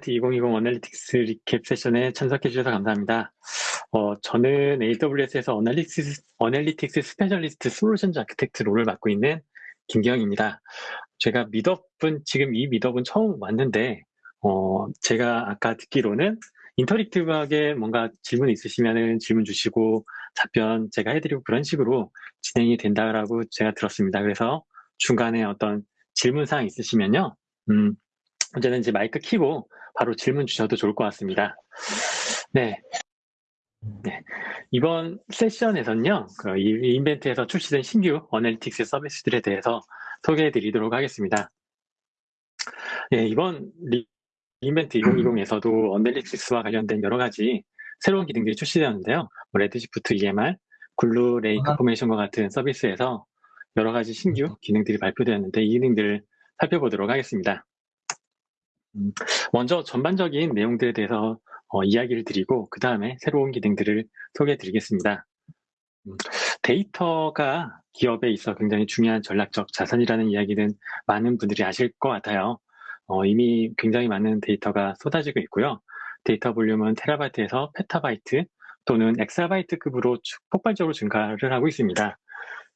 2020 analytics recap 세션에 참석해 주셔서 감사합니다. 어, 저는 AWS에서 analytics, analytics specialist solution architect role을 맡고 있는 김기영입니다. 제가 meetup은 지금 이 meetup은 처음 왔는데 어, 제가 아까 듣기로는 interactive하게 뭔가 질문 있으시면 질문 주시고 답변 제가 해드리고 그런 식으로 진행이 된다라고 제가 들었습니다. 그래서 중간에 어떤 질문사항 있으시면요. 음, 언제든지 마이크 키고 바로 질문 주셔도 좋을 것 같습니다. 네. 네. 이번 세션에서는요, 그 re:Invent에서 출시된 신규 analytics 서비스들에 대해서 소개해 드리도록 하겠습니다. 네, 이번 re:Invent 2020에서도 analytics와 관련된 여러 가지 새로운 기능들이 출시되었는데요. 뭐 레드시프트 EMR, 글루 레이크 포메이션과 같은 서비스에서 여러 가지 신규 기능들이 발표되었는데 이 기능들을 살펴보도록 하겠습니다. 음, 먼저 전반적인 내용들에 대해서 어, 이야기를 드리고 그 다음에 새로운 기능들을 소개해 드리겠습니다. 음, 데이터가 기업에 있어 굉장히 중요한 전략적 자산이라는 이야기는 많은 분들이 아실 것 같아요. 어, 이미 굉장히 많은 데이터가 쏟아지고 있고요. 데이터 볼륨은 테라바이트에서 페타바이트 또는 엑사바이트급으로 폭발적으로 증가를 하고 있습니다.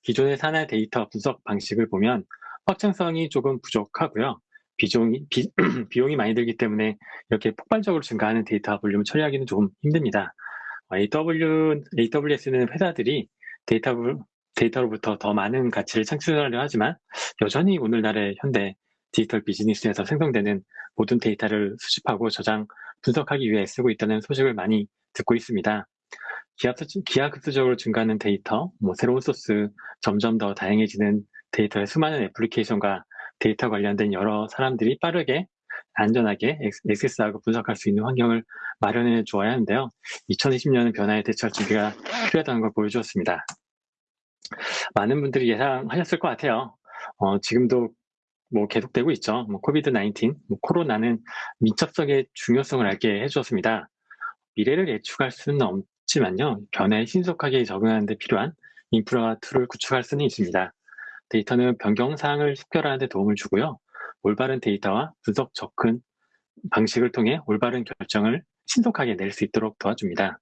기존의 산하 데이터 분석 방식을 보면 확장성이 조금 부족하고요. 비용이, 비, 비용이 많이 들기 때문에 이렇게 폭발적으로 증가하는 데이터 볼륨을 처리하기는 조금 힘듭니다. AW, AWS는 회사들이 데이터, 데이터로부터 더 많은 가치를 창출하려 하지만 여전히 오늘날의 현대 디지털 비즈니스에서 생성되는 모든 데이터를 수집하고 저장, 분석하기 위해 애쓰고 있다는 소식을 많이 듣고 있습니다. 기하급수적으로 증가하는 데이터, 뭐 새로운 소스, 점점 더 다양해지는 데이터의 수많은 애플리케이션과 데이터 관련된 여러 사람들이 빠르게 안전하게 액세스하고 분석할 수 있는 환경을 마련해 주어야 하는데요. 2020년은 변화에 대처할 준비가 필요하다는 걸 보여주었습니다. 많은 분들이 예상하셨을 것 같아요. 어, 지금도 뭐 계속되고 있죠. 뭐 COVID 19, 뭐 코로나는 민첩성의 중요성을 알게 해주었습니다. 미래를 예측할 수는 없지만요. 변화에 신속하게 적응하는 데 필요한 인프라 tool을 구축할 수는 있습니다. 데이터는 변경 사항을 식별하는 데 도움을 주고요. 올바른 데이터와 분석 접근 방식을 통해 올바른 결정을 신속하게 낼 수 있도록 도와줍니다.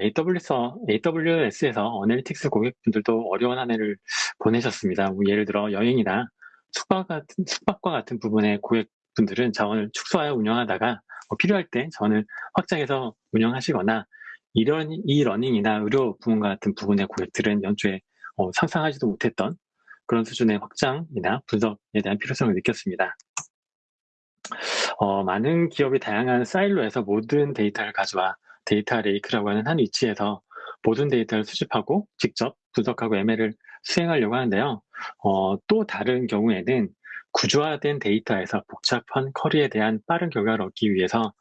AWS, AWS에서 analytics 고객분들도 어려운 한 해를 보내셨습니다. 뭐 예를 들어 여행이나 숙박 같은, 숙박과 같은 부분의 고객분들은 자원을 축소하여 운영하다가 뭐 필요할 때 자원을 확장해서 운영하시거나 이런 e-learning이나 의료 부문과 같은 부분의 고객들은 연초에 어, 상상하지도 못했던 그런 수준의 확장이나 분석에 대한 필요성을 느꼈습니다. 어, 많은 기업이 다양한 사일로에서 모든 데이터를 가져와 data lake라고 하는 한 위치에서 모든 데이터를 수집하고 직접 분석하고 ML을 수행하려고 하는데요. 어, 또 다른 경우에는 구조화된 데이터에서 복잡한 query에 대한 빠른 결과를 얻기 위해서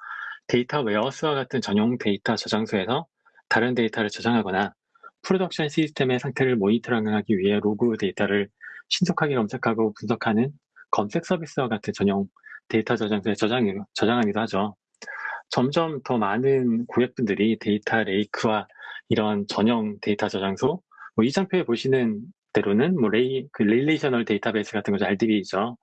data warehouse와 같은 전용 데이터 저장소에서 다른 데이터를 저장하거나 프로덕션 시스템의 상태를 모니터링하기 위해 로그 데이터를 신속하게 검색하고 분석하는 검색 서비스와 같은 전용 데이터 저장소에 저장, 저장하기도 하죠. 점점 더 많은 고객분들이 data lake와 이런 전용 데이터 저장소, 뭐 이 장표에 보시는 대로는 뭐 rela-, 그 relational database 같은 거죠. RDB죠.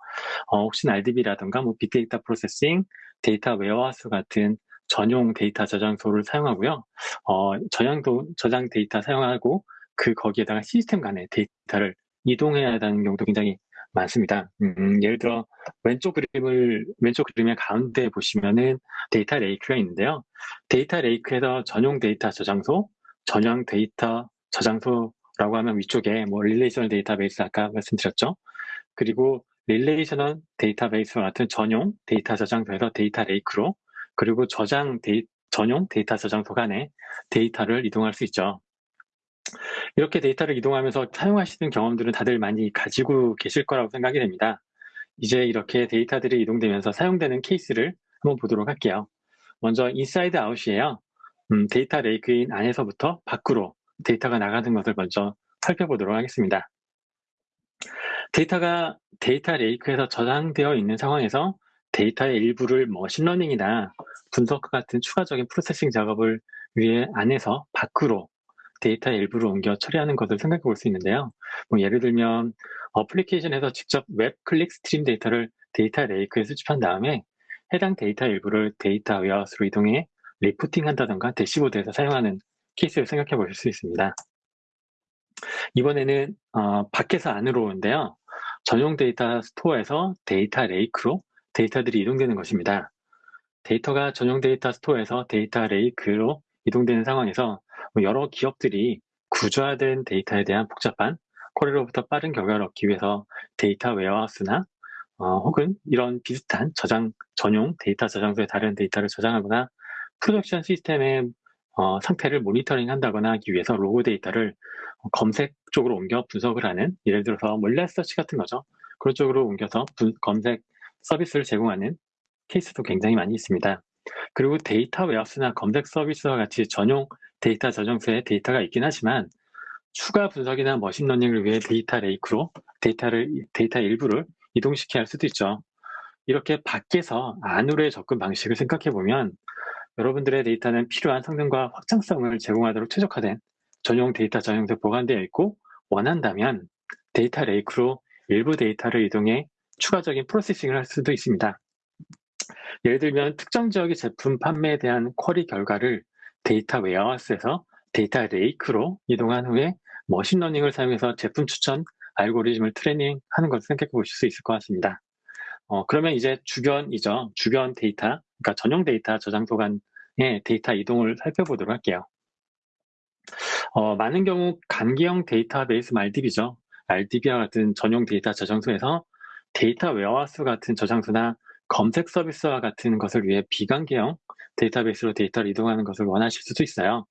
어, 혹시나 RDB라든가 뭐 빅데이터 processing, data warehouse 같은 전용 데이터 저장소를 사용하고요. 어, 저장도, 저장 데이터 사용하고 그 거기에다가 시스템 간의 데이터를 이동해야 하는 경우도 굉장히 많습니다. 음, 음, 예를 들어 왼쪽 그림을 왼쪽 그림의 가운데 보시면은 data lake가 있는데요. data lake에서 전용 데이터 저장소, 전용 데이터 저장소라고 하면 위쪽에 뭐 relational database 아까 말씀드렸죠. 그리고 relational database와 같은 전용 데이터 저장소에서 data lake로 그리고 저장 데이, 전용 데이터 저장소 간에 데이터를 이동할 수 있죠. 이렇게 데이터를 이동하면서 사용하시는 경험들은 다들 많이 가지고 계실 거라고 생각이 됩니다. 이제 이렇게 데이터들이 이동되면서 사용되는 케이스를 한번 보도록 할게요. 먼저 inside out이에요. 음, data lake인 안에서부터 밖으로 데이터가 나가는 것을 먼저 살펴보도록 하겠습니다. 데이터가 data lake에서 저장되어 있는 상황에서 데이터의 일부를 machine learning이나 분석과 같은 추가적인 processing 작업을 위해 안에서 밖으로 데이터의 일부를 옮겨 처리하는 것을 생각해 볼 수 있는데요. 뭐 예를 들면 어플리케이션에서 직접 웹 click stream 데이터를 data lake에 수집한 다음에 해당 데이터 일부를 data warehouse로 이동해 reporting 한다던가 dashboard에서 사용하는 케이스를 생각해 보실 수 있습니다. 이번에는 어, 밖에서 안으로 오는데요. 전용 data store에서 data lake로 데이터들이 이동되는 것입니다. 데이터가 전용 data store에서 data lake로 이동되는 상황에서 뭐 여러 기업들이 구조화된 데이터에 대한 복잡한 query로부터 빠른 결과를 얻기 위해서 데이터 warehouse나 어, 혹은 이런 비슷한 저장 전용 데이터 저장소에 다른 데이터를 저장하거나 production 시스템의 어, 상태를 모니터링 한다거나 하기 위해서 로그 데이터를 검색 쪽으로 옮겨 분석을 하는 예를 들어서 몰래 서치 같은 거죠. 그런 쪽으로 옮겨서 분, 검색 서비스를 제공하는 케이스도 굉장히 많이 있습니다. 그리고 데이터 warehouse나 검색 서비스와 같이 전용 데이터 저장소에 데이터가 있긴 하지만 추가 분석이나 machine learning을 위해 데이터 lake로 데이터를 데이터 일부를 이동시켜야 할 수도 있죠. 이렇게 밖에서 안으로의 접근 방식을 생각해 보면 여러분들의 데이터는 필요한 성능과 확장성을 제공하도록 최적화된 전용 데이터 저장소에 보관되어 있고 원한다면 데이터 lake로 일부 데이터를 이동해 추가적인 processing을 할 수도 있습니다. 예를 들면 특정 지역의 제품 판매에 대한 query 결과를 데이터 웨어하우스에서 데이터 lake로 이동한 후에 machine learning을 사용해서 제품 추천 알고리즘을 트레이닝하는 것을 생각해 보실 수 있을 것 같습니다. 어, 그러면 이제 주변이죠. 주변 데이터, 그러니까 전용 데이터 저장소 간의 데이터 이동을 살펴보도록 할게요. 어, 많은 경우 관계형 데이터베이스 RDB죠. RDB와 같은 전용 데이터 저장소에서 데이터 warehouse 같은 저장소나 검색 서비스와 같은 것을 위해 비관계형 데이터베이스로 데이터를 이동하는 것을 원하실 수도 있어요.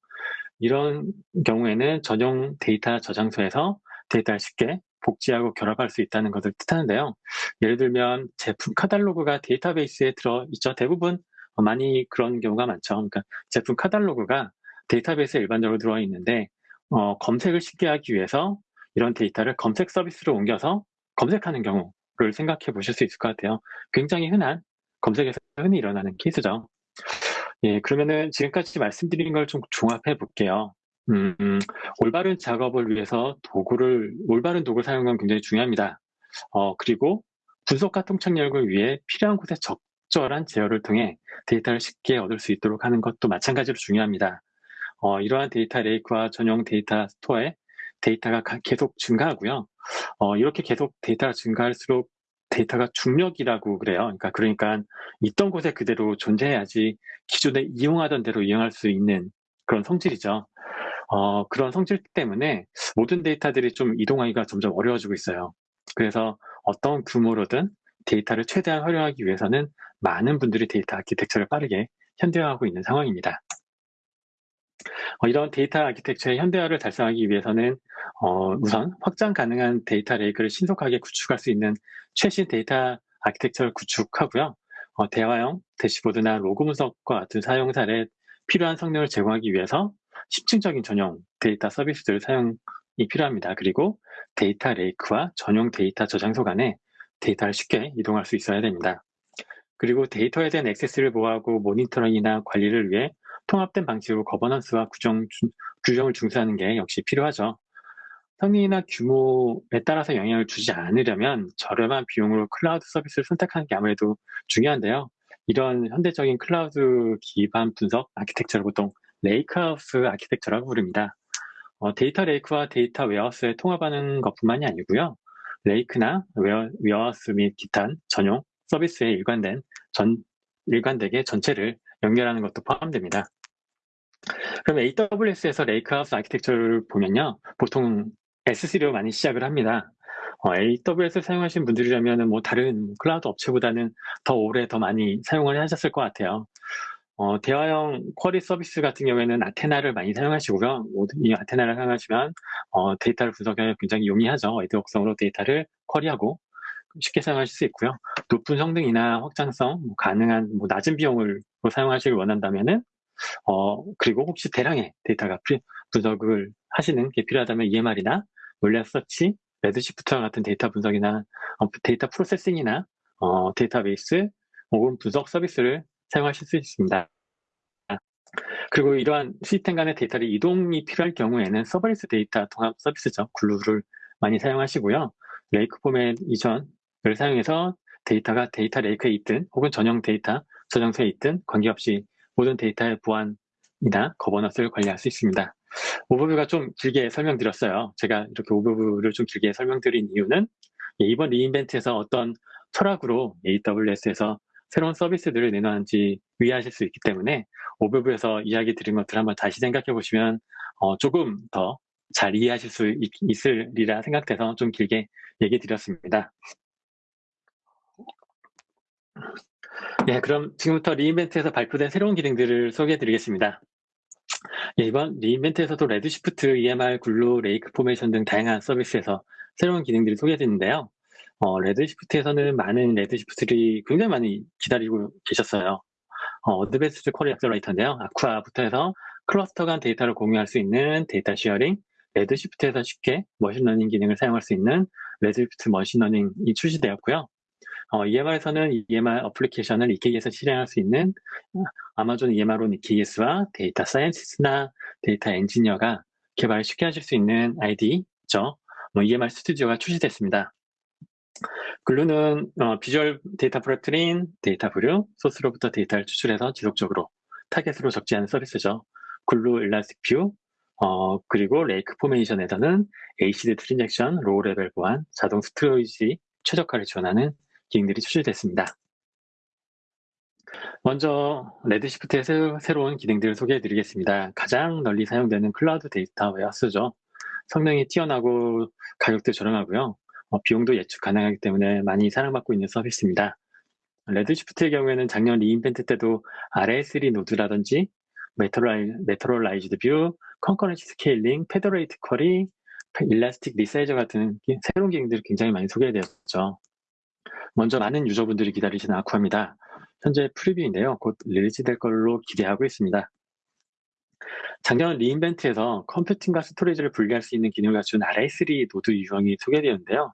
이런 경우에는 전용 데이터 저장소에서 데이터를 쉽게 복제하고 결합할 수 있다는 것을 뜻하는데요. 예를 들면 제품 카탈로그가 데이터베이스에 들어있죠. 대부분 많이 그런 경우가 많죠. 그러니까 제품 카탈로그가 데이터베이스에 일반적으로 들어와 있는데 어, 검색을 쉽게 하기 위해서 이런 데이터를 검색 서비스로 옮겨서 검색하는 경우를 생각해 보실 수 있을 것 같아요. 굉장히 흔한 검색에서 흔히 일어나는 케이스죠. 예, 그러면은 지금까지 말씀드린 걸 좀 종합해 볼게요. 음, 음, 올바른 작업을 위해서 도구를, 올바른 도구를 사용하는 건 굉장히 중요합니다. 어, 그리고 분석과 통찰력을 위해 필요한 곳에 적절한 제어를 통해 데이터를 쉽게 얻을 수 있도록 하는 것도 마찬가지로 중요합니다. 어, 이러한 데이터 lake와 전용 데이터 store에 데이터가 계속 증가하고요. 어, 이렇게 계속 데이터가 증가할수록 데이터가 중력이라고 그래요. 그러니까 그러니까 있던 곳에 그대로 존재해야지 기존에 이용하던 대로 이용할 수 있는 그런 성질이죠. 어, 그런 성질 때문에 모든 데이터들이 좀 이동하기가 점점 어려워지고 있어요. 그래서 어떤 규모로든 데이터를 최대한 활용하기 위해서는 많은 분들이 데이터 architecture를 빠르게 현대화하고 있는 상황입니다. 어, 이런 데이터 아키텍처의 현대화를 달성하기 위해서는 어, 우선 확장 가능한 데이터 lake를 신속하게 구축할 수 있는 최신 데이터 architecture를 구축하고요. 어, 대화형 dashboard나 로그 분석과 같은 사용 사례에 필요한 성능을 제공하기 위해서 심층적인 전용 데이터 서비스들 사용이 필요합니다. 그리고 데이터 lake와 전용 데이터 저장소 간에 데이터를 쉽게 이동할 수 있어야 됩니다. 그리고 데이터에 대한 액세스를 보호하고 모니터링이나 관리를 위해 통합된 방식으로 governance와 규정, 규정을 준수하는 게 역시 필요하죠. 성능이나 규모에 따라서 영향을 주지 않으려면 저렴한 비용으로 클라우드 서비스를 선택하는 게 아무래도 중요한데요. 이런 현대적인 클라우드 기반 분석 아키텍처를 보통 lakehouse architecture라고 부릅니다. 어, 데이터 lake와 데이터 웨어하우스에 통합하는 것뿐만이 아니고요. lake나 ware, warehouse 및 기타 전용 서비스에 일관된 전, 일관되게 전체를 연결하는 것도 포함됩니다. 그럼 AWS에서 lakehouse architecture를 보면요. 보통 S3로 많이 시작을 합니다. 어, AWS 사용하신 분들이라면 뭐 다른 클라우드 업체보다는 더 오래 더 많이 사용을 하셨을 것 같아요. 어, 대화형 query 서비스 같은 경우에는 Athena를 많이 사용하시고요. 이 Athena를 사용하시면 어, 데이터를 분석하기 굉장히 용이하죠. ad hoc성으로 데이터를 query하고 쉽게 사용하실 수 있고요. 높은 성능이나 확장성, 뭐 가능한 뭐 낮은 비용으로 사용하시길 원한다면은 어, 그리고 혹시 대량의 데이터가 분석을 하시는 게 필요하다면 EMR이나 몰리아 서치, Redshift와 같은 데이터 분석이나 어, 데이터 processing이나 어, 데이터베이스 혹은 분석 서비스를 사용하실 수 있습니다. 그리고 이러한 시스템 간의 데이터를 이동이 필요할 경우에는 serverless 데이터 통합 서비스죠. Glue를 많이 사용하시고요. Lake Formation을 사용해서 데이터가 데이터 lake에 있든 혹은 전용 데이터 저장소에 있든 관계없이 모든 데이터의 보안이나 governance를 관리할 수 있습니다. 오버뷰가 좀 길게 설명드렸어요. 제가 이렇게 오버뷰를 좀 길게 설명드린 이유는 이번 리인벤트에서 어떤 철학으로 AWS에서 새로운 서비스들을 내놓았는지 위의하실 수 있기 때문에 오버뷰에서 이야기 드린 것들 한번 다시 생각해 보시면 어, 조금 더 잘 이해하실 수 있, 있으리라 생각돼서 좀 길게 얘기 드렸습니다. 네, 그럼 지금부터 리인벤트에서 발표된 새로운 기능들을 소개해 드리겠습니다. 예, 이번 리인벤트에서도 레드시프트, EMR, 글루, 레이크 포메이션 등 다양한 서비스에서 새로운 기능들이 소개되는데요. 어, Redshift에서는 많은 Redshift들이 굉장히 많이 기다리고 계셨어요. 어, Advanced Query Accelerator인데요. AQUA부터 해서 클러스터 간 데이터를 공유할 수 있는 data sharing, Redshift에서 쉽게 machine learning 기능을 사용할 수 있는 Redshift machine learning이 출시되었고요. 어, EMR에서는 EMR application을 EKS에서 실행할 수 있는 Amazon EMR on EKS와 data scientist나 data engineer가 개발을 쉽게 하실 수 있는 IDE죠. 뭐 EMR Studio가 출시됐습니다. Glue는 어, visual data prep tool인 DataBrew, source로부터 데이터를 추출해서 지속적으로 target으로 적재하는 서비스죠. Glue Elastic Views, 어, 그리고 레이크 포메이션에서는 ACD 트랜잭션, 로우 레벨 보안, 자동 storage 최적화를 지원하는 기능들이 출시됐습니다. 먼저 Redshift의 새로운 기능들을 소개해 드리겠습니다. 가장 널리 사용되는 클라우드 data warehouse죠. 성능이 뛰어나고 가격도 저렴하고요. 어, 비용도 예측 가능하기 때문에 많이 사랑받고 있는 서비스입니다. Redshift의 경우에는 작년 re:Invent 때도 RA3 노드라든지 Materialized View, Concurrency Scaling, Federated Query, Elastic Resize 같은 새로운 기능들이 굉장히 많이 소개되었죠. 먼저 많은 유저분들이 기다리시는 AQUA입니다. 현재 preview인데요. 곧 release될 걸로 기대하고 있습니다. 작년 re:Invent에서 컴퓨팅과 스토리지를 분리할 수 있는 기능을 갖춘 RA3 노드 유형이 소개되었는데요.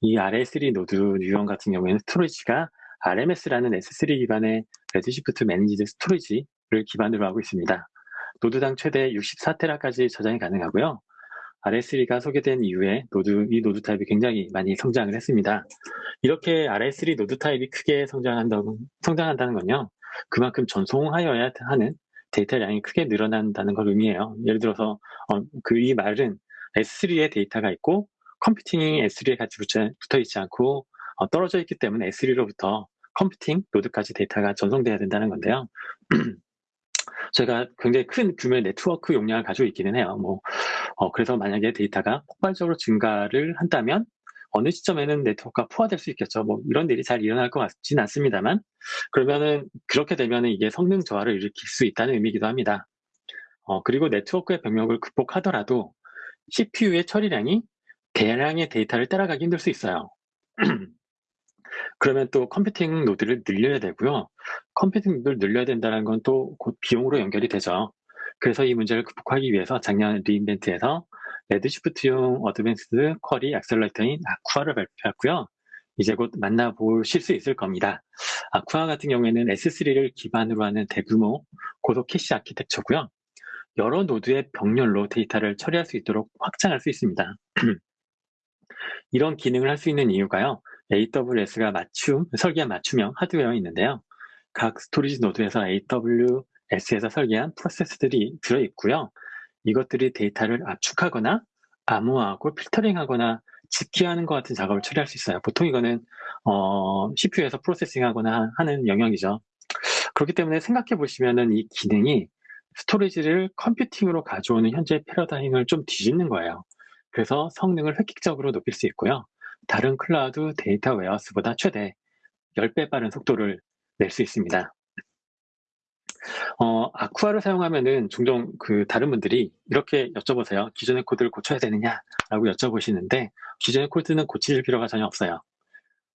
이 RA3 노드 유형 같은 경우에는 스토리지가 RMS라는 S3 기반의 Redshift Managed Storage를 기반으로 하고 있습니다. 노드당 최대 64테라까지 저장이 가능하고요. RA3가 소개된 이후에 노드, 이 노드 타입이 굉장히 많이 성장을 했습니다. 이렇게 RA3 노드 타입이 크게 성장한다고, 성장한다는 건요. 그만큼 전송하여야 하는 데이터량이 크게 늘어난다는 걸 의미해요. 예를 들어서 어, 그 이 말은 S3에 데이터가 있고 컴퓨팅이 S3에 같이 붙어 있지 않고 어, 떨어져 있기 때문에 S3로부터 컴퓨팅 노드까지 데이터가 전송돼야 된다는 건데요. 저희가 굉장히 큰 규모의 네트워크 용량을 가지고 있기는 해요. 뭐, 어, 그래서 만약에 데이터가 폭발적으로 증가를 한다면 어느 시점에는 네트워크가 포화될 수 있겠죠. 뭐 이런 일이 잘 일어날 것 같지는 않습니다만 그러면은 그렇게 되면은 이게 성능 저하를 일으킬 수 있다는 의미이기도 합니다. 어, 그리고 네트워크의 병목을 극복하더라도 CPU의 처리량이 대량의 데이터를 따라가기 힘들 수 있어요. 그러면 또 컴퓨팅 노드를 늘려야 되고요. 컴퓨팅 노드를 늘려야 된다는 건 또 곧 비용으로 연결이 되죠. 그래서 이 문제를 극복하기 위해서 작년 re:Invent에서 Redshift용 Advanced Query Accelerator인 AQUA를 발표했고요. 이제 곧 만나보실 수 있을 겁니다. AQUA 같은 경우에는 S3를 기반으로 하는 대규모 고속 캐시 아키텍처고요. 여러 노드의 병렬로 데이터를 처리할 수 있도록 확장할 수 있습니다. 이런 기능을 할 수 있는 이유가요. AWS가 맞춤, 설계한 맞춤형 하드웨어가 있는데요. 각 스토리지 노드에서 AWS에서 설계한 프로세서들이 들어있고요. 이것들이 데이터를 압축하거나 암호화하고 필터링하거나 집계하는 것 같은 작업을 처리할 수 있어요. 보통 이거는 어, CPU에서 프로세싱하거나 하는 영역이죠. 그렇기 때문에 생각해 보시면은 이 기능이 스토리지를 컴퓨팅으로 가져오는 현재 패러다임을 좀 뒤집는 거예요. 그래서 성능을 획기적으로 높일 수 있고요. 다른 클라우드 data warehouse보다 최대 10배 빠른 속도를 낼 수 있습니다. 어, AQUA를 사용하면은 종종 그 다른 분들이 이렇게 여쭤보세요. 기존의 코드를 고쳐야 되느냐라고 여쭤보시는데 기존의 코드는 고칠 필요가 전혀 없어요.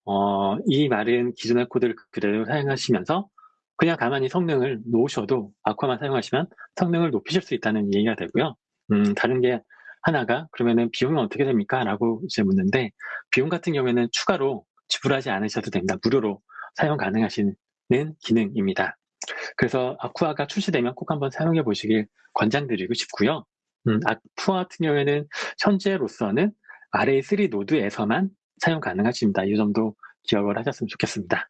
어, 이 말은 기존의 코드를 그대로 사용하시면서 그냥 가만히 성능을 놓으셔도 AQUA만 사용하시면 성능을 높이실 수 있다는 얘기가 되고요. 음, 다른 게 하나가 그러면은 비용은 어떻게 됩니까? 라고 이제 묻는데 비용 같은 경우에는 추가로 지불하지 않으셔도 됩니다. 무료로 사용 가능하신 기능입니다. 그래서 아쿠아가 출시되면 꼭 한번 사용해 보시길 권장드리고 싶고요. 음, 아쿠아 같은 경우에는 현재로서는 RA3 노드에서만 사용 가능하십니다. 이 점도 기억을 하셨으면 좋겠습니다.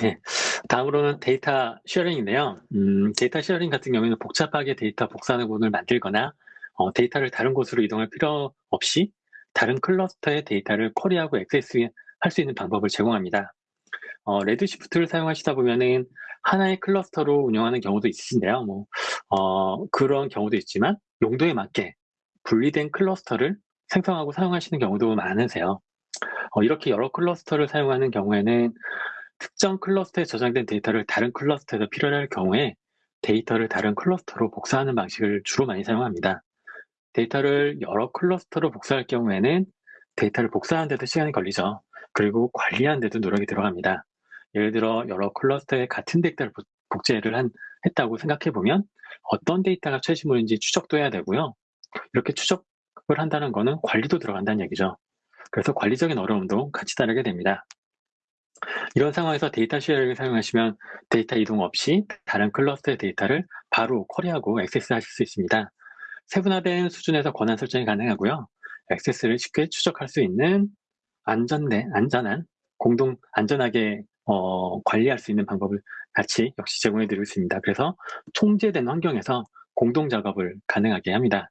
네, 다음으로는 data sharing인데요. 음, data sharing 같은 경우에는 복잡하게 데이터 부분을 만들거나 어, 데이터를 다른 곳으로 이동할 필요 없이 다른 클러스터의 데이터를 쿼리하고 액세스할 수 있는 방법을 제공합니다. 어, Redshift를 사용하시다 보면은 하나의 클러스터로 운영하는 경우도 있으신데요. 뭐, 어, 그런 경우도 있지만 용도에 맞게 분리된 클러스터를 생성하고 사용하시는 경우도 많으세요. 어, 이렇게 여러 클러스터를 사용하는 경우에는 특정 클러스터에 저장된 데이터를 다른 클러스터에서 필요로 할 경우에 데이터를 다른 클러스터로 복사하는 방식을 주로 많이 사용합니다. 데이터를 여러 클러스터로 복사할 경우에는 데이터를 복사하는 데도 시간이 걸리죠. 그리고 관리하는 데도 노력이 들어갑니다. 예를 들어 여러 클러스터에 같은 데이터를 복제를 한, 했다고 생각해 보면 어떤 데이터가 최신본인지 추적도 해야 되고요. 이렇게 추적을 한다는 것은 관리도 들어간다는 얘기죠. 그래서 관리적인 어려움도 같이 따르게 됩니다. 이런 상황에서 data sharing을 사용하시면 데이터 이동 없이 다른 클러스터의 데이터를 바로 쿼리하고 액세스하실 수 있습니다. 세분화된 수준에서 권한 설정이 가능하고요. 액세스를 쉽게 추적할 수 있는 안전대, 안전한, 공동, 안전하게 어, 관리할 수 있는 방법을 같이 역시 제공해 드리고 있습니다. 그래서 통제된 환경에서 공동 작업을 가능하게 합니다.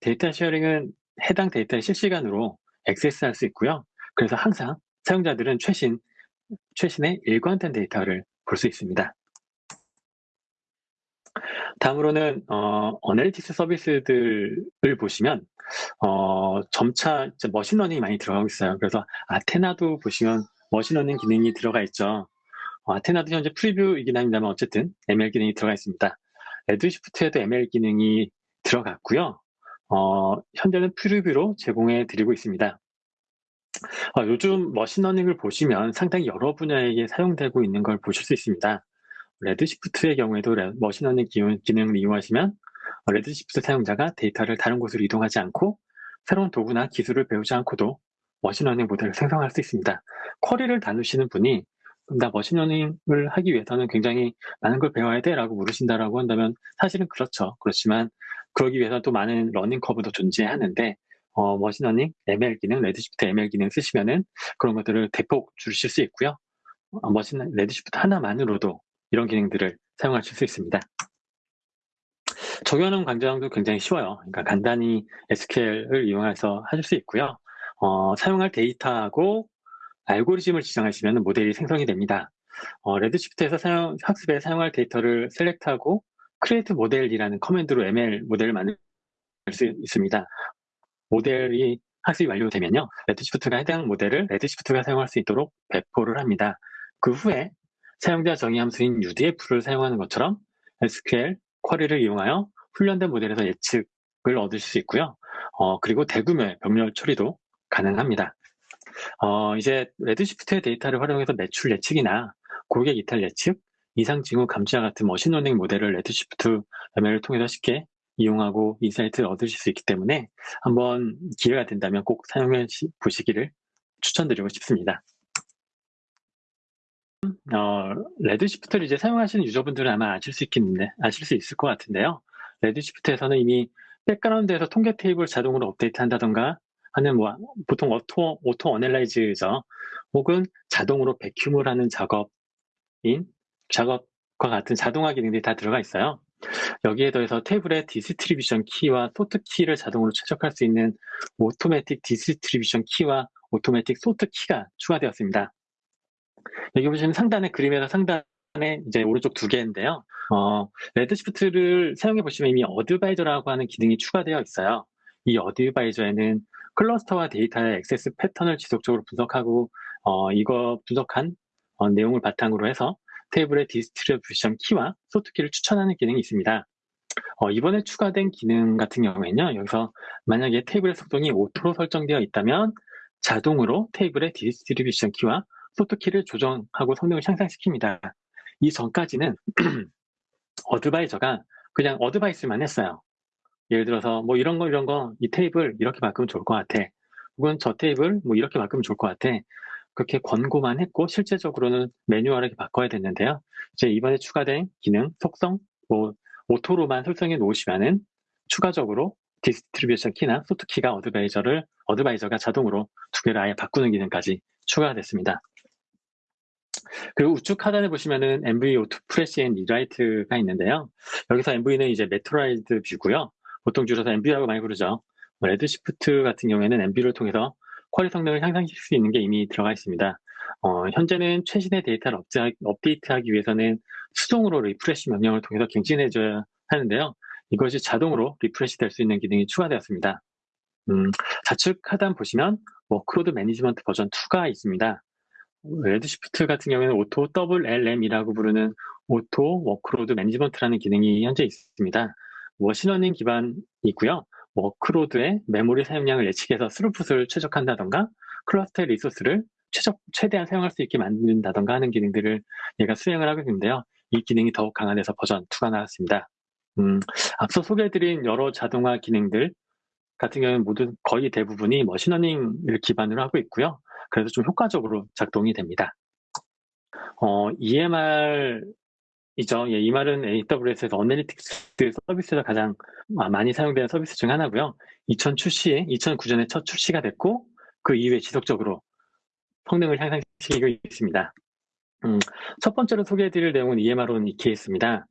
data sharing은 해당 데이터에 실시간으로 액세스할 수 있고요. 그래서 항상 사용자들은 최신, 최신의 일관된 데이터를 볼 수 있습니다. 다음으로는 어, analytics 서비스들을 보시면 어, 점차 머신러닝이 많이 들어가고 있어요. 그래서 Athena도 보시면 머신러닝 기능이 들어가 있죠. 어, Athena도 현재 preview이긴 합니다만 어쨌든 ML 기능이 들어가 있습니다. Redshift에도 ML 기능이 들어갔고요. 어, 현재는 preview로 제공해 드리고 있습니다. 어, 요즘 머신러닝을 보시면 상당히 여러 분야에 사용되고 있는 걸 보실 수 있습니다. Redshift의 경우에도 머신러닝 기능을 이용하시면 Redshift 사용자가 데이터를 다른 곳으로 이동하지 않고 새로운 도구나 기술을 배우지 않고도 machine learning 모델을 생성할 수 있습니다. query를 다루시는 분이 나 machine learning을 하기 위해서는 굉장히 많은 걸 배워야 돼 라고 물으신다라고 한다면 사실은 그렇죠. 그렇지만 그러기 위해서 또 많은 learning curve도 존재하는데 어, machine learning, ML 기능, Redshift ML 기능 쓰시면은 그런 것들을 대폭 줄이실 수 있고요. 어, machine Redshift 하나만으로도 이런 기능들을 사용하실 수 있습니다. 적용하는 과정도 굉장히 쉬워요. 그러니까 간단히 SQL을 이용해서 하실 수 있고요. 어, 사용할 데이터하고 알고리즘을 지정하시면 모델이 생성이 됩니다. 어, Redshift에서 사용, 학습에 사용할 데이터를 셀렉트하고 create 모델이라는 커맨드로 ML 모델을 만들 수 있습니다. 모델이 학습이 완료되면요. Redshift가 해당 모델을 Redshift가 사용할 수 있도록 배포를 합니다. 그 후에 사용자 정의 함수인 UDF를 사용하는 것처럼 SQL 쿼리를 이용하여 훈련된 모델에서 예측을 얻을 수 있고요. 어, 그리고 대규모의 병렬 처리도 가능합니다. 어, 이제 Redshift의 데이터를 활용해서 매출 예측이나 고객 이탈 예측, 이상 징후 감지와 같은 machine learning 모델을 Redshift ML을 통해서 쉽게 이용하고 인사이트를 얻으실 수 있기 때문에 한번 기회가 된다면 꼭 사용해 보시기를 추천드리고 싶습니다. 어, Redshift를 이제 사용하시는 user분들은 아마 아실 수 있겠는데, 아실 수 있을 것 같은데요. Redshift에서는 이미 background에서 통계 테이블 자동으로 업데이트 한다던가 하는 뭐, 보통 auto, auto analyze죠. 혹은 자동으로 vacuum을 하는 작업인, 작업과 같은 자동화 기능들이 다 들어가 있어요. 여기에 더해서 테이블의 distribution key와 sort key를 자동으로 최적할 수 있는 automatic distribution key와 automatic sort key가 추가되었습니다. 여기 보시면 상단의 그림에서 상단에 이제 오른쪽 두 개인데요. 어, Redshift를 사용해 보시면 이미 advisor라고 하는 기능이 추가되어 있어요. 이 advisor에는 cluster와 데이터의 액세스 패턴을 지속적으로 분석하고 어, 이거 분석한 어, 내용을 바탕으로 해서 테이블의 distribution key와 sort key를 추천하는 기능이 있습니다. 어, 이번에 추가된 기능 같은 경우에는요. 여기서 만약에 테이블의 속성이 auto로 설정되어 있다면 자동으로 테이블의 distribution key와 sort key를 조정하고 성능을 향상시킵니다. 이 전까지는 advisor가 그냥 advice만 했어요. 예를 들어서 뭐 이런 거 이런 거 이 테이블 이렇게 바꾸면 좋을 것 같아. 혹은 저 테이블 뭐 이렇게 바꾸면 좋을 것 같아. 그렇게 권고만 했고 실제적으로는 manual하게 바꿔야 됐는데요. 이제 이번에 추가된 기능, 속성, 뭐 auto로만 설정해 놓으시면은 추가적으로 디스트리뷰션 키나 소트 키가 어드바이저를 어드바이저가 자동으로 두 개를 아예 바꾸는 기능까지 추가가 됐습니다. 그리고 우측 하단에 보시면은 MV 오토 프레시 앤 리라이트가 있는데요. 여기서 MV는 이제 materialized view고요. 보통 줄여서 MV라고 많이 부르죠. Redshift 같은 경우에는 MV를 통해서 query 성능을 향상시킬 수 있는 게 이미 들어가 있습니다. 어, 현재는 최신의 데이터를 업데이트하기 위해서는 수동으로 refresh 명령을 통해서 갱신해줘야 하는데요. 이것이 자동으로 refresh 될 수 있는 기능이 추가되었습니다. 음, 좌측 하단 보시면 workload management 버전 2가 있습니다. Redshift 같은 경우에는 auto WLM이라고 부르는 auto workload management라는 기능이 현재 있습니다. machine learning 기반이고요. workload의 메모리 사용량을 예측해서 스루풋을 최적화한다던가 cluster의 resource를 최적, 최대한 사용할 수 있게 만든다던가 하는 기능들을 얘가 수행을 하고 있는데요. 이 기능이 더욱 강화돼서 버전 2가 나왔습니다. 음, 앞서 소개해드린 여러 자동화 기능들 같은 경우는 모두 거의 대부분이 machine learning을 기반으로 하고 있고요. 그래서 좀 효과적으로 작동이 됩니다. 어, EMR 이죠. 예, EMR은 AWS에서 analytics 서비스에서 가장 많이 사용되는 서비스 중 하나고요. 2000 출시에 2009년에 첫 출시가 됐고 그 이후에 지속적으로 성능을 향상시키고 있습니다. 음, 첫 번째로 소개해드릴 내용은 EMR-on EKS입니다.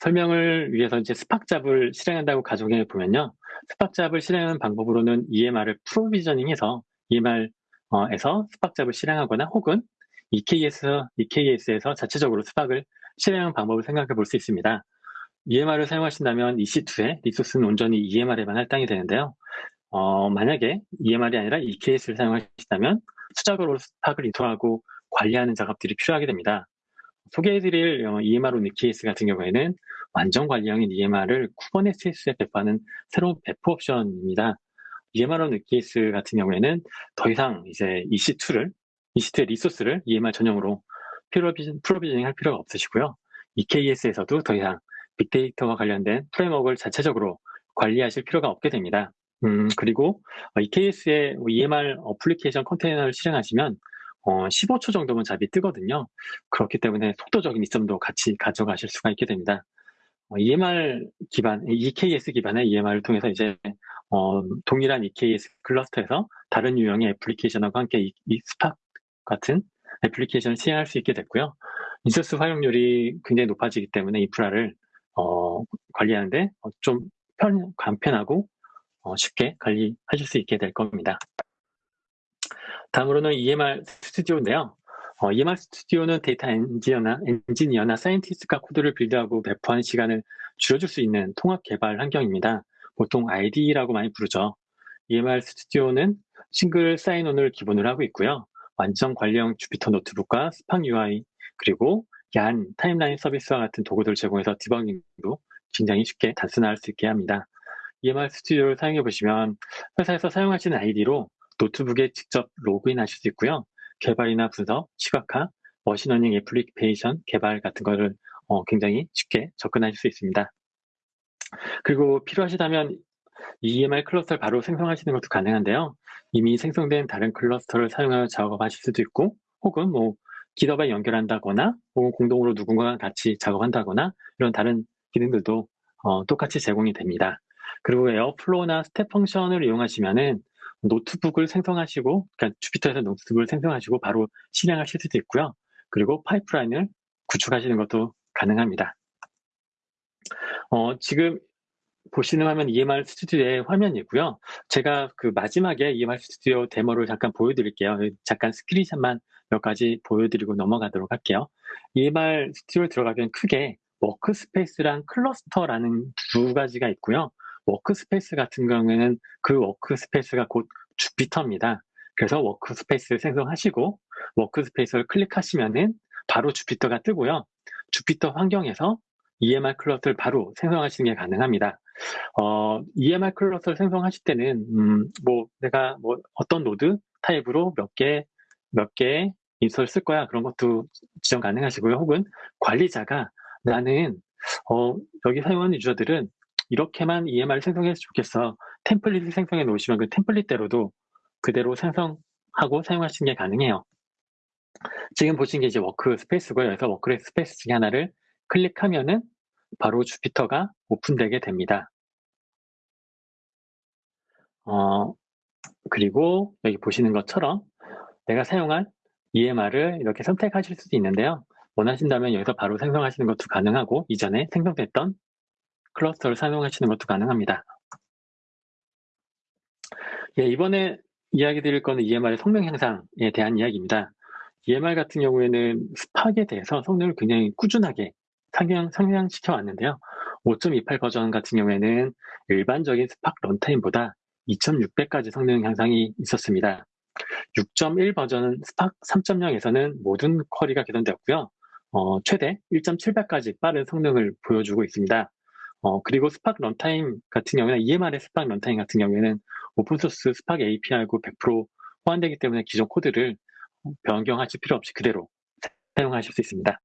설명을 위해서 이제 스팍잡을 실행한다고 가정해 보면요. 스팍잡을 실행하는 방법으로는 EMR을 프로비저닝해서 EMR에서 스팍잡을 실행하거나 혹은 EKS, EKS에서 자체적으로 스팍을 실행하는 방법을 생각해 볼 수 있습니다. EMR을 사용하신다면 EC2에 리소스는 온전히 EMR에만 할당이 되는데요. 어, 만약에 EMR이 아니라 EKS를 사용하신다면 수작업으로 Spark을 install하고 관리하는 작업들이 필요하게 됩니다. 소개해드릴 EMR on EKS 같은 경우에는 완전 관리형인 EMR을 Kubernetes에 배포하는 새로운 배포 옵션입니다. EMR on EKS 같은 경우에는 더 이상 이제 EC2를 EC2의 resource를 EMR 전용으로 provisioning 할 필요가 없으시고요. EKS에서도 더 이상 빅데이터와 관련된 framework를 자체적으로 관리하실 필요가 없게 됩니다. 음, 그리고 EKS의 EMR application 컨테이너를 실행하시면 어, 15초 정도면 job이 뜨거든요. 그렇기 때문에 속도적인 이점도 같이 가져가실 수가 있게 됩니다. 어, EMR 기반, EKS 기반의 EMR을 통해서 이제 어, 동일한 EKS cluster에서 다른 유형의 application하고 함께 이, 이 스팍 같은 application을 시행할 수 있게 됐고요. 인서스 활용률이 굉장히 높아지기 때문에 인프라를 어, 관리하는데 좀 편, 간편하고 어, 쉽게 관리하실 수 있게 될 겁니다. 다음으로는 EMR Studio인데요. 어, EMR Studio는 데이터 엔지니어나, 엔지니어나 scientist가 코드를 build하고 배포하는 시간을 줄여줄 수 있는 통합 개발 환경입니다. 보통 IDE라고 많이 부르죠. EMR 스튜디오는 싱글 사인온을 기본으로 하고 있고요. 완전 관리형 주피터 노트북과 스팡 UI 그리고 YARN timeline 서비스와 같은 도구들을 제공해서 디버깅도 굉장히 쉽게 단순화할 수 있게 합니다. EMR Studio를 사용해 보시면 회사에서 사용하시는 아이디로 노트북에 직접 로그인 하실 수 있고요. 개발이나 분석, 시각화, 머신러닝 애플리케이션 개발 같은 거를 어, 굉장히 쉽게 접근하실 수 있습니다. 그리고 필요하시다면 EMR 클러스터를 바로 생성하시는 것도 가능한데요. 이미 생성된 다른 클러스터를 사용하여 작업하실 수도 있고 혹은 뭐 GitHub에 연결한다거나 혹은 공동으로 누군가와 같이 작업한다거나 이런 다른 기능들도 어, 똑같이 제공이 됩니다. 그리고 Airflow나 Step Function을 이용하시면은 노트북을 생성하시고 그러니까 Jupyter에서 노트북을 생성하시고 바로 실행하실 수도 있고요. 그리고 파이프라인을 구축하시는 것도 가능합니다. 어, 지금 보시는 화면 EMR Studio의 화면이고요. 제가 그 마지막에 EMR Studio 데모를 잠깐 보여드릴게요. 잠깐 스크린샷만 몇 가지 보여드리고 넘어가도록 할게요. EMR Studio 들어가면 크게 workspace랑 클러스터라는 두 가지가 있고요. workspace 같은 경우에는 그 workspace가 곧 Jupyter입니다. 그래서 workspace를 생성하시고 workspace를 클릭하시면은 바로 Jupyter가 뜨고요. Jupyter 환경에서 EMR 클러스터를 바로 생성하시는 게 가능합니다. 어, EMR 클러스터를 생성하실 때는 음, 뭐 내가 뭐 어떤 노드 타입으로 몇 개 몇 개 instance 쓸 거야 그런 것도 지정 가능하시고요. 혹은 관리자가 나는 어, 여기 사용하는 유저들은 이렇게만 EMR을 생성했으면 좋겠어. 템플릿을 생성해 놓으시면 그 템플릿대로도 그대로 생성하고 사용하시는 게 가능해요. 지금 보신 게 이제 workspace고요. 그래서 workspace 중에 하나를 클릭하면은 바로 주피터가 오픈되게 됩니다. 어, 그리고 여기 보시는 것처럼 내가 사용한 EMR을 이렇게 선택하실 수도 있는데요. 원하신다면 여기서 바로 생성하시는 것도 가능하고 이전에 생성됐던 클러스터를 사용하시는 것도 가능합니다. 예, 이번에 이야기 드릴 거는 EMR의 성능 향상에 대한 이야기입니다. EMR 같은 경우에는 Spark에 대해서 성능을 굉장히 꾸준하게 상향, 상향시켜 왔는데요. 5.28 버전 같은 경우에는 일반적인 Spark runtime보다 2.6배까지 성능 향상이 있었습니다. 6.1 버전 스팍 3.0에서는 모든 쿼리가 개선되었고요. 어, 최대 1.7배까지 빠른 성능을 보여주고 있습니다. 어, 그리고 Spark runtime 같은 경우는 EMR의 Spark runtime 같은 경우에는 오픈소스 Spark API하고 100% 호환되기 때문에 기존 코드를 변경하실 필요 없이 그대로 사용하실 수 있습니다.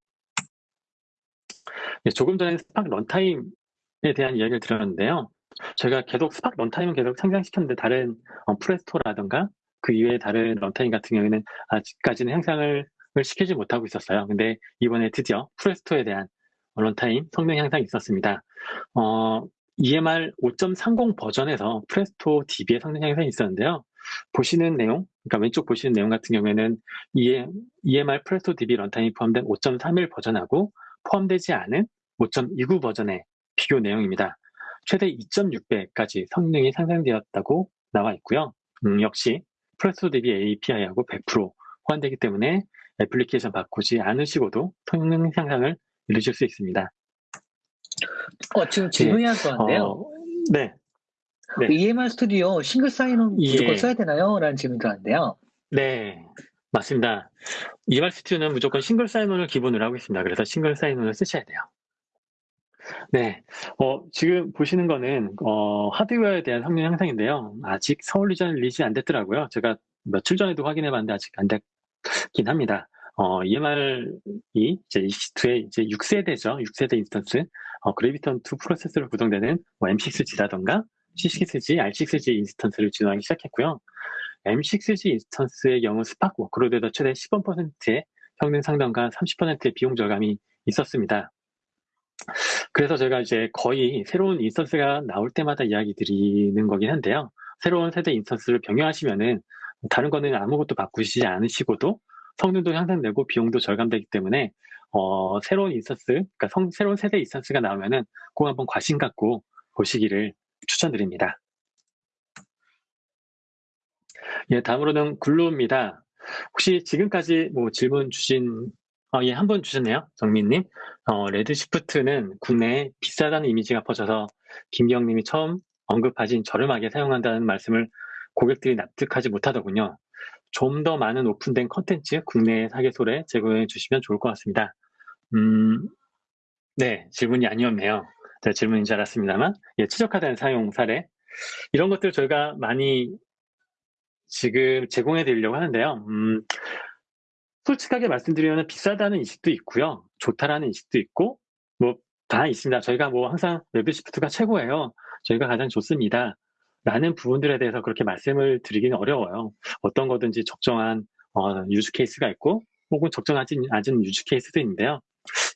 네, 조금 전에 Spark runtime에 대한 이야기를 드렸는데요. 저희가 계속 Spark runtime은 계속 상향시켰는데 다른 어, Presto라든가 그 이외의 다른 runtime 같은 경우에는 아직까지는 향상을 시키지 못하고 있었어요. 근데 이번에 드디어 Presto에 대한 runtime 성능 향상이 있었습니다. 어, EMR 5.30 버전에서 Presto DB의 성능 향상이 있었는데요. 보시는 내용, 그러니까 왼쪽 보시는 내용 같은 경우에는 EMR 프레스토 DB 런타임이 포함된 5.31 버전하고 포함되지 않은 5.29 버전의 비교 내용입니다. 최대 2.6배까지 성능이 상향되었다고 나와 있고요. 음, 역시 Presto DB API하고 100% 호환되기 때문에 애플리케이션 바꾸지 않으시고도 성능 향상을 이루실 수 있습니다. 어, 지금 질문이 하나 들어왔는데요. 어, 네. 네. EMR 스튜디오 싱글 사인온 예. 무조건 써야 되나요? 라는 질문이 들어왔는데요. 네. 맞습니다. EMR 스튜디오는 무조건 싱글 사인온을 기본으로 하고 있습니다. 그래서 싱글 사인온을 쓰셔야 돼요. 네. 어, 지금 보시는 거는, 어, 하드웨어에 대한 성능 향상인데요. 아직 서울 리전 리지 안 됐더라고요. 제가 며칠 전에도 확인해 봤는데 아직 안 됐긴 합니다. 어, EMR이 이제 EC2의 이제 6세대죠. 6세대 instance. 어, Graviton 2 프로세서로 구동되는 뭐 M6G라던가 C6G, R6G 인스턴스를 지원하기 시작했고요. M6G 인스턴스의 경우 Spark workload에도 최대 10%의 성능 향상과 30%의 비용 절감이 있었습니다. 그래서 제가 이제 거의 새로운 instance가 나올 때마다 이야기 드리는 거긴 한데요. 새로운 세대 instance를 변경하시면은 다른 거는 아무것도 바꾸시지 않으시고도 성능도 향상되고 비용도 절감되기 때문에 어, 새로운 instance, 그러니까 성, 새로운 세대 instance가 나오면은 꼭 한번 관심 갖고 보시기를 추천드립니다. 예, 다음으로는 Glue입니다. 혹시 지금까지 뭐 질문 주신, 어, 예, 한 번 주셨네요. 정민님. 어, Redshift는 국내에 비싸다는 이미지가 퍼져서 김기영님이 처음 언급하신 저렴하게 사용한다는 말씀을 고객들이 납득하지 못하더군요. 좀 더 많은 오픈된 컨텐츠 국내 사계소에 제공해 주시면 좋을 것 같습니다. 음, 네, 질문이 아니었네요. 제 질문인 줄 알았습니다만, 예, 최적화된 사용 사례. 이런 것들 저희가 많이 지금 제공해 드리려고 하는데요. 음, 솔직하게 말씀드리면 비싸다는 인식도 있고요. 좋다라는 인식도 있고, 뭐, 다 있습니다. 저희가 뭐 항상 Redshift가 최고예요. 저희가 가장 좋습니다. 라는 부분들에 대해서 그렇게 말씀을 드리기는 어려워요. 어떤 거든지 적정한 어, use case가 있고, 혹은 적정하지 않은 use case도 있는데요.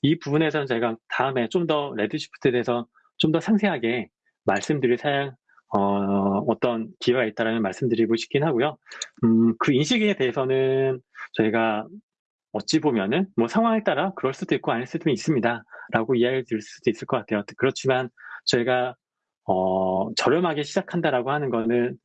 이 부분에서는 제가 다음에 좀 더 Redshift에 대해서 좀 더 상세하게 말씀드릴 사양, 어, 어떤 기회가 있다라는 말씀드리고 싶긴 하고요. 음, 그 인식에 대해서는 저희가 어찌 보면은 뭐 상황에 따라 그럴 수도 있고 아닐 수도 있습니다. 라고 이야기를 드릴 수도 있을 것 같아요. 그렇지만 저희가 어, 저렴하게 시작한다라고 하는 거는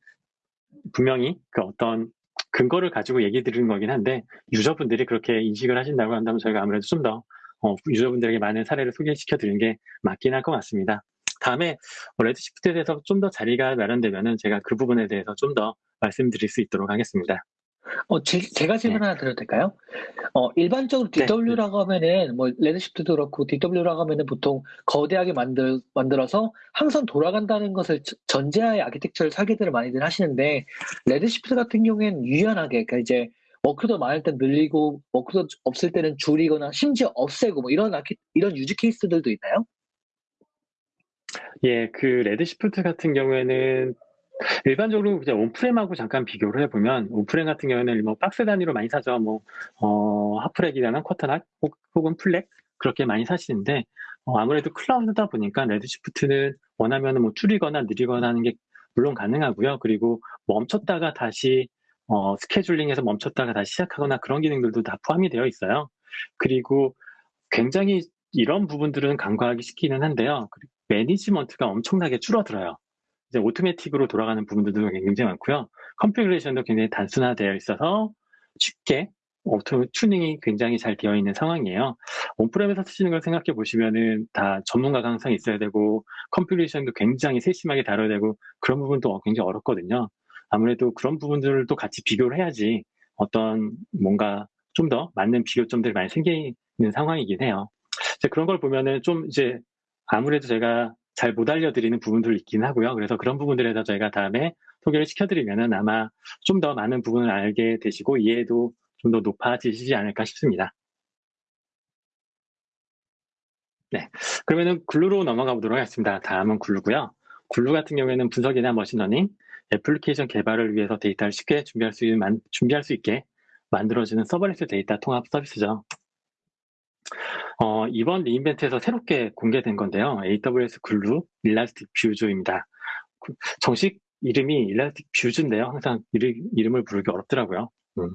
분명히 그 어떤 근거를 가지고 얘기 드리는 거긴 한데 유저분들이 그렇게 인식을 하신다고 한다면 저희가 아무래도 좀 더 어, 유저분들에게 많은 사례를 소개시켜 드리는 게 맞긴 할 것 같습니다. 다음에 레드시프트에 대해서 좀 더 자리가 마련되면은 제가 그 부분에 대해서 좀 더 말씀드릴 수 있도록 하겠습니다. 어, 제, 가 질문 네. 하나 드려도 될까요? 어, 일반적으로 DW라고 네. 하면은, 뭐, Redshift도 그렇고, DW라고 하면은 보통 거대하게 만들, 만들어서 항상 돌아간다는 것을 전제하에 아키텍처를 설계들을 많이들 하시는데, Redshift 같은 경우에는 유연하게, 그러니까 이제, workload 많을 땐 늘리고, workload 없을 때는 줄이거나, 심지어 없애고, 뭐, 이런 이런 use case들도 있나요? 예, 그 Redshift 같은 경우에는 일반적으로 그냥 on-prem하고 잠깐 비교를 해보면 on-prem 같은 경우에는 뭐 박스 단위로 많이 사죠. 뭐 어, 하프렉이나 쿼터락 혹은 플렉 그렇게 많이 사시는데 어, 아무래도 클라우드다 보니까 Redshift는 원하면 뭐 줄이거나 늘리거나 하는 게 물론 가능하고요. 그리고 멈췄다가 다시 어, 스케줄링에서 멈췄다가 다시 시작하거나 그런 기능들도 다 포함이 되어 있어요. 그리고 굉장히 이런 부분들은 간과하기 쉽기는 한데요. 매니지먼트가 엄청나게 줄어들어요. 이제 오토매틱으로 돌아가는 부분들도 굉장히 많고요. configuration도 굉장히 단순화되어 있어서 쉽게 auto tuning이 굉장히 잘 되어 있는 상황이에요. on-prem에서 쓰시는 걸 생각해 보시면은 다 전문가가 항상 있어야 되고 configuration도 굉장히 세심하게 다뤄야 되고 그런 부분도 굉장히 어렵거든요. 아무래도 그런 부분들도 같이 비교를 해야지 어떤 뭔가 좀 더 맞는 비교점들이 많이 생기는 상황이긴 해요. 그런 걸 보면은 좀 이제 아무래도 제가 잘 못 알려드리는 부분들 있긴 하고요. 그래서 그런 부분들에서 저희가 다음에 소개를 시켜드리면은 아마 좀 더 많은 부분을 알게 되시고 이해도 좀 더 높아지시지 않을까 싶습니다. 네. 그러면은 Glue로 넘어가 보도록 하겠습니다. 다음은 Glue고요. Glue 같은 경우에는 분석이나 machine learning, 애플리케이션 개발을 위해서 데이터를 쉽게 준비할 수, 있는, 준비할 수 있게 만들어지는 serverless 데이터 통합 서비스죠. 어, 이번 re:Invent에서 새롭게 공개된 건데요. AWS 글루 일라스틱 뷰즈입니다. 정식 이름이 Elastic Views인데요. 항상 이름, 을 부르기 어렵더라고요. 음.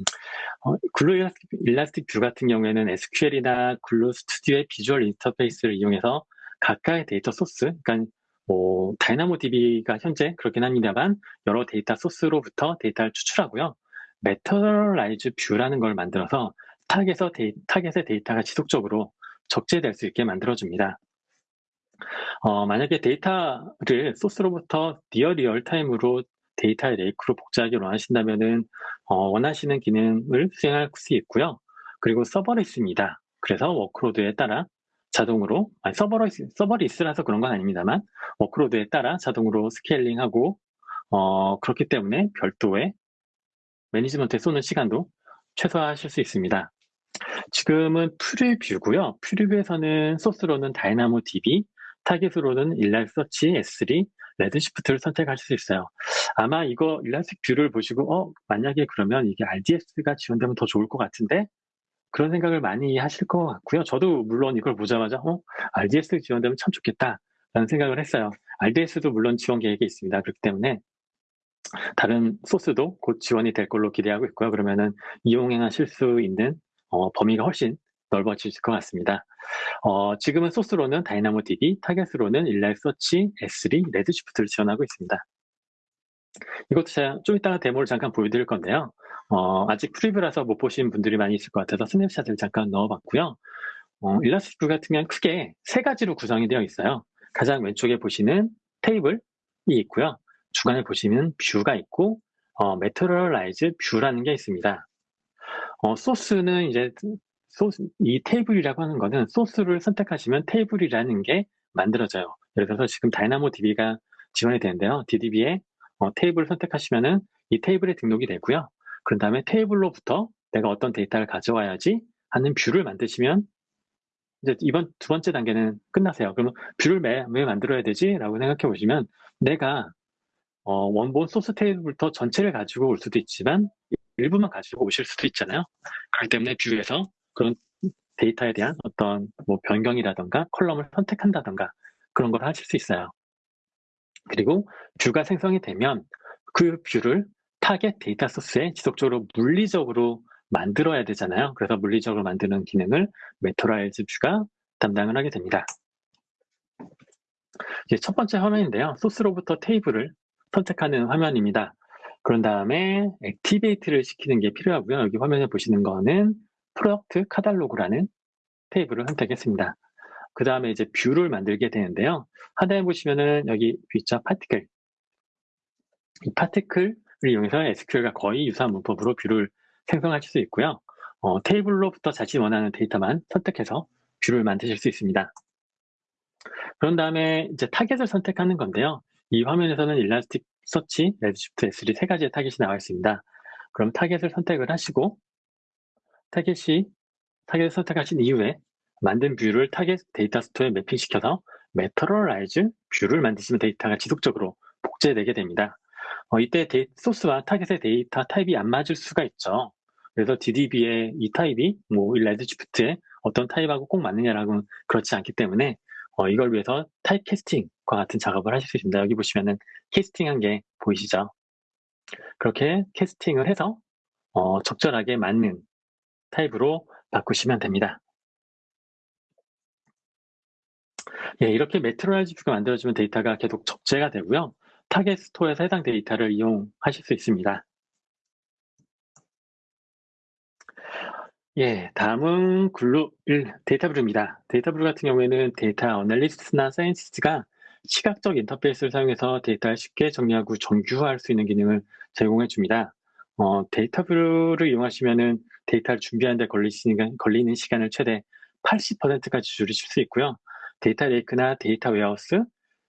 어, Glue Elastic, Elastic View 같은 경우에는 SQL이나 Glue Studio의 비주얼 인터페이스를 이용해서 각각의 데이터 소스, 그러니까 뭐 DynamoDB가 현재 그렇긴 합니다만 여러 데이터 소스로부터 데이터를 추출하고요. materialized view라는 걸 만들어서 타겟에서 데이, 타겟의 데이터가 지속적으로 적재될 수 있게 만들어줍니다. 어, 만약에 데이터를 소스로부터 near real-time으로 데이터의 lake로 복제하기 원하신다면은 어, 원하시는 기능을 수행할 수 있고요. 그리고 serverless입니다. 그래서 workload에 따라 자동으로 아니 serverless, serverless라서 그런 건 아닙니다만 workload에 따라 자동으로 scaling하고 어, 그렇기 때문에 별도의 매니지먼트에 쏟는 시간도 최소화하실 수 있습니다. 지금은 preview고요. preview에서는 소스로는 DynamoDB, 타겟으로는 일라서치 S3, Redshift를 선택하실 수 있어요. 아마 이거 Elastic View를 보시고 어 만약에 그러면 이게 RDS가 지원되면 더 좋을 것 같은데 그런 생각을 많이 하실 것 같고요. 저도 물론 이걸 보자마자 어 RDS 지원되면 참 좋겠다라는 생각을 했어요. RDS도 물론 지원 계획이 있습니다. 그렇기 때문에 다른 소스도 곧 지원이 될 걸로 기대하고 있고요. 그러면은 이용하실 수 있는 어, 범위가 훨씬 넓어질 것 같습니다. 어, 지금은 소스로는 DynamoDB, 타겟으로는 일라이서치, S3, Redshift를 지원하고 있습니다. 이것도 제가 좀 이따가 데모를 잠깐 보여드릴 건데요. 어, 아직 preview라서 못 보신 분들이 많이 있을 것 같아서 snapshot을 잠깐 넣어봤고요. 어, Elastic 같은 경우는 크게 세 가지로 구성이 되어 있어요. 가장 왼쪽에 보시는 테이블이 있고요. 중간에 보시면 view가 있고 어, materialized view라는 게 있습니다. 어, 소스는 이제 소스, 이 테이블이라고 하는 거는 소스를 선택하시면 테이블이라는 게 만들어져요. 예를 들어서 지금 DynamoDB가 지원이 되는데요. DDB에 어, 테이블을 선택하시면은 이 테이블에 등록이 되고요. 그 다음에 테이블로부터 내가 어떤 데이터를 가져와야지 하는 view를 만드시면 이제 이번 두 번째 단계는 끝나세요. 그러면 view를 왜, 왜 만들어야 되지? 라고 생각해 보시면 내가 어, 원본 소스 테이블부터 전체를 가지고 올 수도 있지만 일부만 가지고 오실 수도 있잖아요. 그렇기 때문에 view에서 그런 데이터에 대한 어떤 뭐 변경이라던가 컬럼을 선택한다던가 그런 걸 하실 수 있어요. 그리고 view가 생성이 되면 그 view를 타겟 데이터 소스에 지속적으로 물리적으로 만들어야 되잖아요. 그래서 물리적으로 만드는 기능을 materialized view가 담당을 하게 됩니다. 이제 첫 번째 화면인데요. 소스로부터 테이블을 선택하는 화면입니다. 그런 다음에 activate를 시키는 게 필요하고요. 여기 화면에 보시는 거는 product catalog라는 테이블을 선택했습니다. 그 다음에 이제 view를 만들게 되는데요. 하단에 보시면은 여기 V자 PartiQL 이 PartiQL을 이용해서 SQL과 거의 유사한 문법으로 view를 생성하실 수 있고요. 어, 테이블로부터 자신 원하는 데이터만 선택해서 view를 만드실 수 있습니다. 그런 다음에 이제 타겟을 선택하는 건데요. 이 화면에서는 Elasticsearch, Redshift, S3 세 가지의 타겟이 나와 있습니다. 그럼 타겟을 선택을 하시고 타겟이 타겟을 선택하신 이후에 만든 view를 타겟 데이터 store에 매핑시켜서 materialized view를 만드시면 데이터가 지속적으로 복제되게 됩니다. 어, 이때 데이, 소스와 타겟의 데이터 타입이 안 맞을 수가 있죠. 그래서 DDB의 이 타입이 뭐 Redshift의 어떤 타입하고 꼭 맞느냐라고는 그렇지 않기 때문에 어, 이걸 위해서 type casting과 같은 작업을 하실 수 있습니다. 여기 보시면은 casting한 게 보이시죠? 그렇게 casting을 해서 어, 적절하게 맞는 타입으로 바꾸시면 됩니다. 예, 이렇게 materialized view가 만들어지면 데이터가 계속 적재가 되고요. 타겟 store에서 해당 데이터를 이용하실 수 있습니다. 예, 다음은 Glue 1 DataBrew입니다. DataBrew 같은 경우에는 data analyst나 scientist가 시각적 인터페이스를 사용해서 데이터를 쉽게 정리하고 정규화할 수 있는 기능을 제공해 줍니다. 어, DataBrew를 이용하시면 데이터를 준비하는 데 걸리는 시간을 최대 80%까지 줄이실 수 있고요. data lake나 data warehouse,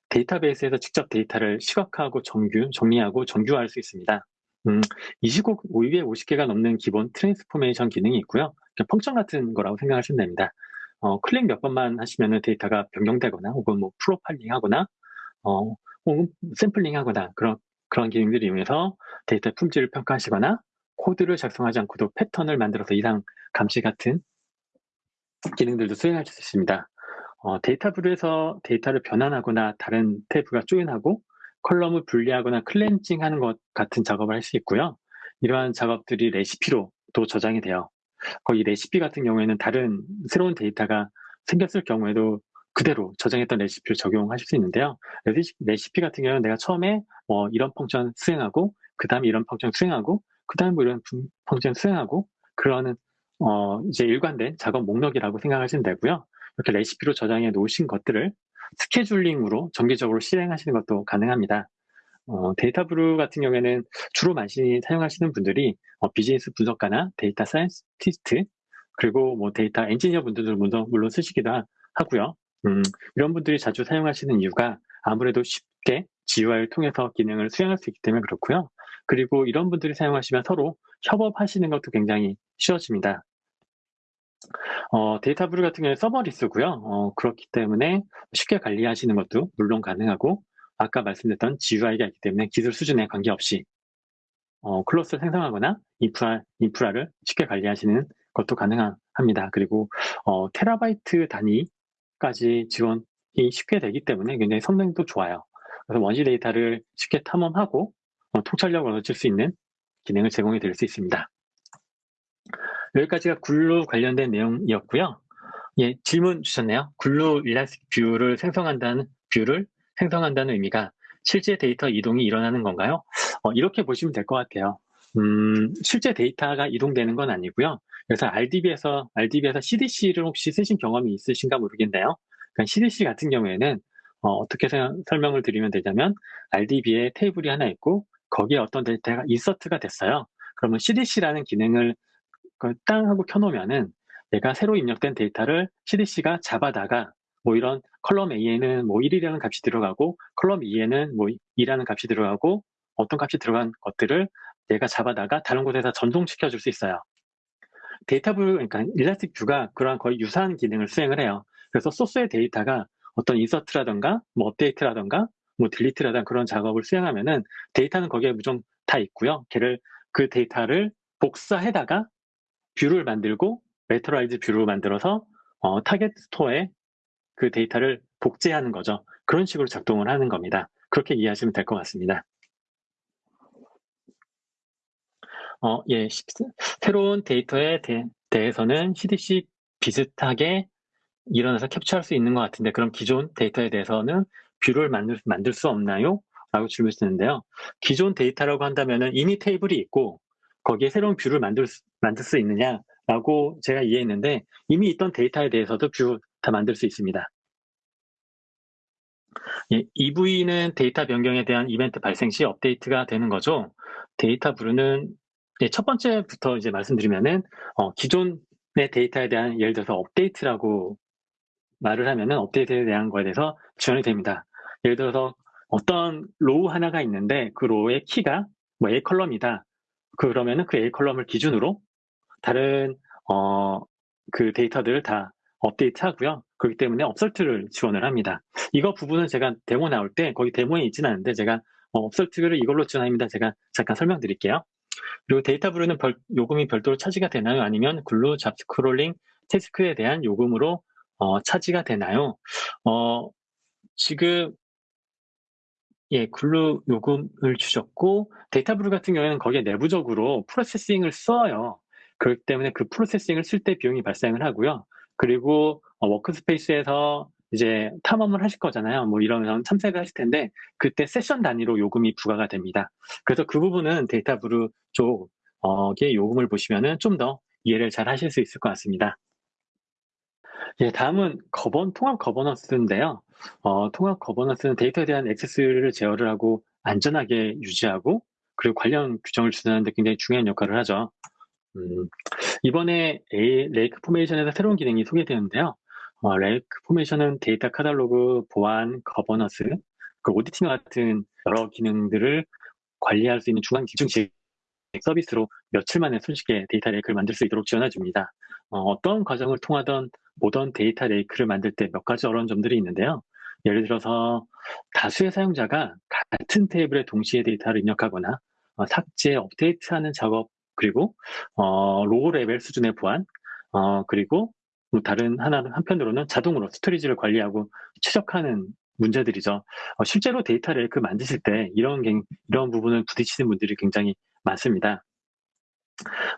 데이터베이스에서 직접 데이터를 시각화하고 정규, 정리하고 정규화할 수 있습니다. 음, 25, 250개가 넘는 기본 transformation 기능이 있고요. function 같은 거라고 생각하시면 됩니다. 어, 클릭 몇 번만 하시면 데이터가 변경되거나 혹은 뭐 프로파일링 하거나 어, 혹은 샘플링 하거나 그런, 그런 기능들을 이용해서 데이터 품질을 평가하시거나 코드를 작성하지 않고도 패턴을 만들어서 이상 감지 같은 기능들도 수행할 수 있습니다. 어, DataBrew에서 데이터를 변환하거나 다른 테이블과 join하고 column을 분리하거나 cleansing하는 것 같은 작업을 할 수 있고요. 이러한 작업들이 레시피로 또 저장이 돼요. 거의 레시피 같은 경우에는 다른 새로운 데이터가 생겼을 경우에도 그대로 저장했던 레시피를 적용하실 수 있는데요. 레시피 같은 경우는 내가 처음에 뭐 이런 function 수행하고 그 다음에 이런 function 수행하고 그 다음에 뭐 이런 function 수행하고 그러는 어 이제 일관된 작업 목록이라고 생각하시면 되고요. 이렇게 레시피로 저장해 놓으신 것들을 scheduling으로 정기적으로 실행하시는 것도 가능합니다. 어, DataBrew 같은 경우에는 주로 많이 사용하시는 분들이 어, 비즈니스 분석가나 data scientist 그리고 뭐 data engineer 분들도 물론, 물론 쓰시기도 하고요. 음, 이런 분들이 자주 사용하시는 이유가 아무래도 쉽게 GUI를 통해서 기능을 수행할 수 있기 때문에 그렇고요. 그리고 이런 분들이 사용하시면 서로 협업하시는 것도 굉장히 쉬워집니다. 어, DataBrew 같은 경우에 serverless고요. 어, 그렇기 때문에 쉽게 관리하시는 것도 물론 가능하고 아까 말씀드렸던 GUI가 있기 때문에 기술 수준에 관계없이 어, 클로스를 생성하거나 인프라, 인프라를 쉽게 관리하시는 것도 가능합니다. 그리고 어, 테라바이트 단위까지 지원이 쉽게 되기 때문에 굉장히 성능도 좋아요. 그래서 원시 데이터를 쉽게 탐험하고 어, 통찰력을 얻을 수 있는 기능을 제공해 드릴 수 있습니다. 여기까지가 굴루 관련된 내용이었고요. 예, 질문 주셨네요. Glue Elastic View를 생성한다는 view를 생성한다는 의미가 실제 데이터 이동이 일어나는 건가요? 어, 이렇게 보시면 될 것 같아요. 음, 실제 데이터가 이동되는 건 아니고요. 그래서 RDB에서 RDB에서 CDC를 혹시 쓰신 경험이 있으신가 모르겠네요. 그러니까 CDC 같은 경우에는 어, 떻게 설명을 드리면 되냐면 RDB에 테이블이 하나 있고 거기에 어떤 데이터가 insert가 됐어요. 그러면 CDC라는 기능을 땅 하고 켜놓으면은 내가 새로 입력된 데이터를 CDC가 잡아다가 뭐 이런 column A에는 뭐 1이라는 값이 들어가고 column 2에는 뭐 2라는 값이 들어가고 어떤 값이 들어간 것들을 내가 잡아다가 다른 곳에서 전송시켜 줄 수 있어요. 데이터뷰, 그러니까 Elastic View가 그러한 거의 유사한 기능을 수행을 해요. 그래서 소스의 데이터가 어떤 insert라던가 뭐 업데이트라던가 뭐 delete라던가 그런 작업을 수행하면은 데이터는 거기에 무조건 다 있고요. 걔를 그 데이터를 복사해다가 view를 만들고 materialized view를 만들어서 어, 타겟 스토어에 그 데이터를 복제하는 거죠. 그런 식으로 작동을 하는 겁니다. 그렇게 이해하시면 될 것 같습니다. 어, 예, 새로운 데이터에 대, 해서는 CDC 비슷하게 일어나서 캡처할 수 있는 것 같은데 그럼 기존 데이터에 대해서는 view를 만들, 만들 수 없나요? 라고 질문 주는데요. 기존 데이터라고 한다면 이미 테이블이 있고 거기에 새로운 view를 만들 수, 만들 수 있느냐라고 제가 이해했는데 이미 있던 데이터에 대해서도 view 다 만들 수 있습니다. 예, EV는 데이터 변경에 대한 이벤트 발생 시 업데이트가 되는 거죠. DataBrew는 예, 첫 번째부터 이제 말씀드리면은 어, 기존의 데이터에 대한 예를 들어서 업데이트라고 말을 하면은 업데이트에 대한 거에 대해서 지원이 됩니다. 예를 들어서 어떤 row 하나가 있는데 그 row의 키가 뭐 A 컬럼이다. 그러면은 그 A 컬럼을 기준으로 다른 어, 그 데이터들을 다 업데이트 하고요. 그렇기 때문에 upsert를 지원을 합니다. 이거 부분은 제가 데모 나올 때 거기 데모에 있지는 않은데 제가 어, upsert를 이걸로 지원합니다. 제가 잠깐 설명드릴게요. 그리고 DataBrew는 별, 요금이 별도로 차지가 되나요? 아니면 Glue job crawling 태스크에 대한 요금으로 어, 차지가 되나요? 어, 지금 예, Glue 요금을 주셨고 DataBrew 같은 경우에는 거기에 내부적으로 processing을 써요. 그렇기 때문에 그 processing을 쓸 때 비용이 발생을 하고요. 그리고 어, workspace에서 이제 탐험을 하실 거잖아요. 뭐 이런 탐색을 하실 텐데 그때 세션 단위로 요금이 부과가 됩니다. 그래서 그 부분은 DataBrew 쪽의 요금을 보시면은 좀 더 이해를 잘 하실 수 있을 것 같습니다. 예, 다음은 거번, 통합 governance인데요. 어, 통합 governance는 데이터에 대한 액세스를 제어를 하고 안전하게 유지하고 그리고 관련 규정을 준수하는데 굉장히 중요한 역할을 하죠. 음, 이번에 A, 레이크 포메이션에서 새로운 기능이 소개되는데요. 어, Lake Formation은 data catalog, 보안, 거버넌스, 그 auditing 같은 여러 기능들을 관리할 수 있는 중앙 집중식 서비스로 며칠 만에 손쉽게 data lake를 만들 수 있도록 지원해줍니다. 어떤 과정을 통하던 modern data lake를 만들 때 몇 가지 어려운 점들이 있는데요. 예를 들어서 다수의 사용자가 같은 테이블에 동시에 데이터를 입력하거나 어, 삭제, 업데이트하는 작업 그리고 어, row level 수준의 보안 어, 그리고 뭐 다른 하나 한편으로는 자동으로 storage를 관리하고 추적하는 문제들이죠. 어, 실제로 data lake 만드실 때 이런 이런 부분을 부딪히는 분들이 굉장히 많습니다.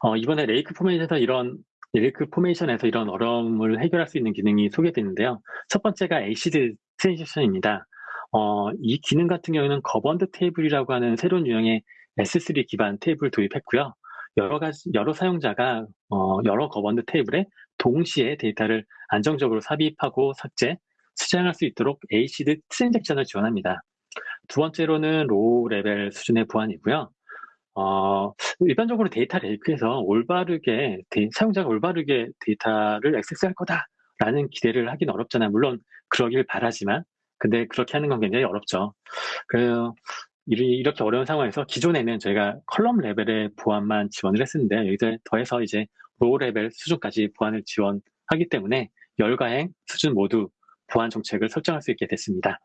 어, 이번에 Lake Format에서 이런 레이크 포메이션에서 이런 어려움을 해결할 수 있는 기능이 소개되는데요. 첫 번째가 ACID transaction입니다. 어, 이 기능 같은 경우에는 governed table이라고 하는 새로운 유형의 S3 기반 테이블 도입했고요. 여러 가지 여러 사용자가 어, 여러 governed table에 동시에 데이터를 안정적으로 삽입하고 삭제, 수정할 수 있도록 ACID transaction을 지원합니다. 두 번째로는 row level 수준의 보안이고요. 어, 일반적으로 data lake에서 올바르게, 데이, 사용자가 올바르게 데이터를 액세스할 거다라는 기대를 하긴 어렵잖아요. 물론 그러길 바라지만, 근데 그렇게 하는 건 굉장히 어렵죠. 그 이렇게 어려운 상황에서 기존에는 저희가 column level의 보안만 지원을 했었는데 여기서 더해서 이제 row level 수준까지 보안을 지원하기 때문에 열과 행 수준 모두 보안 정책을 설정할 수 있게 됐습니다.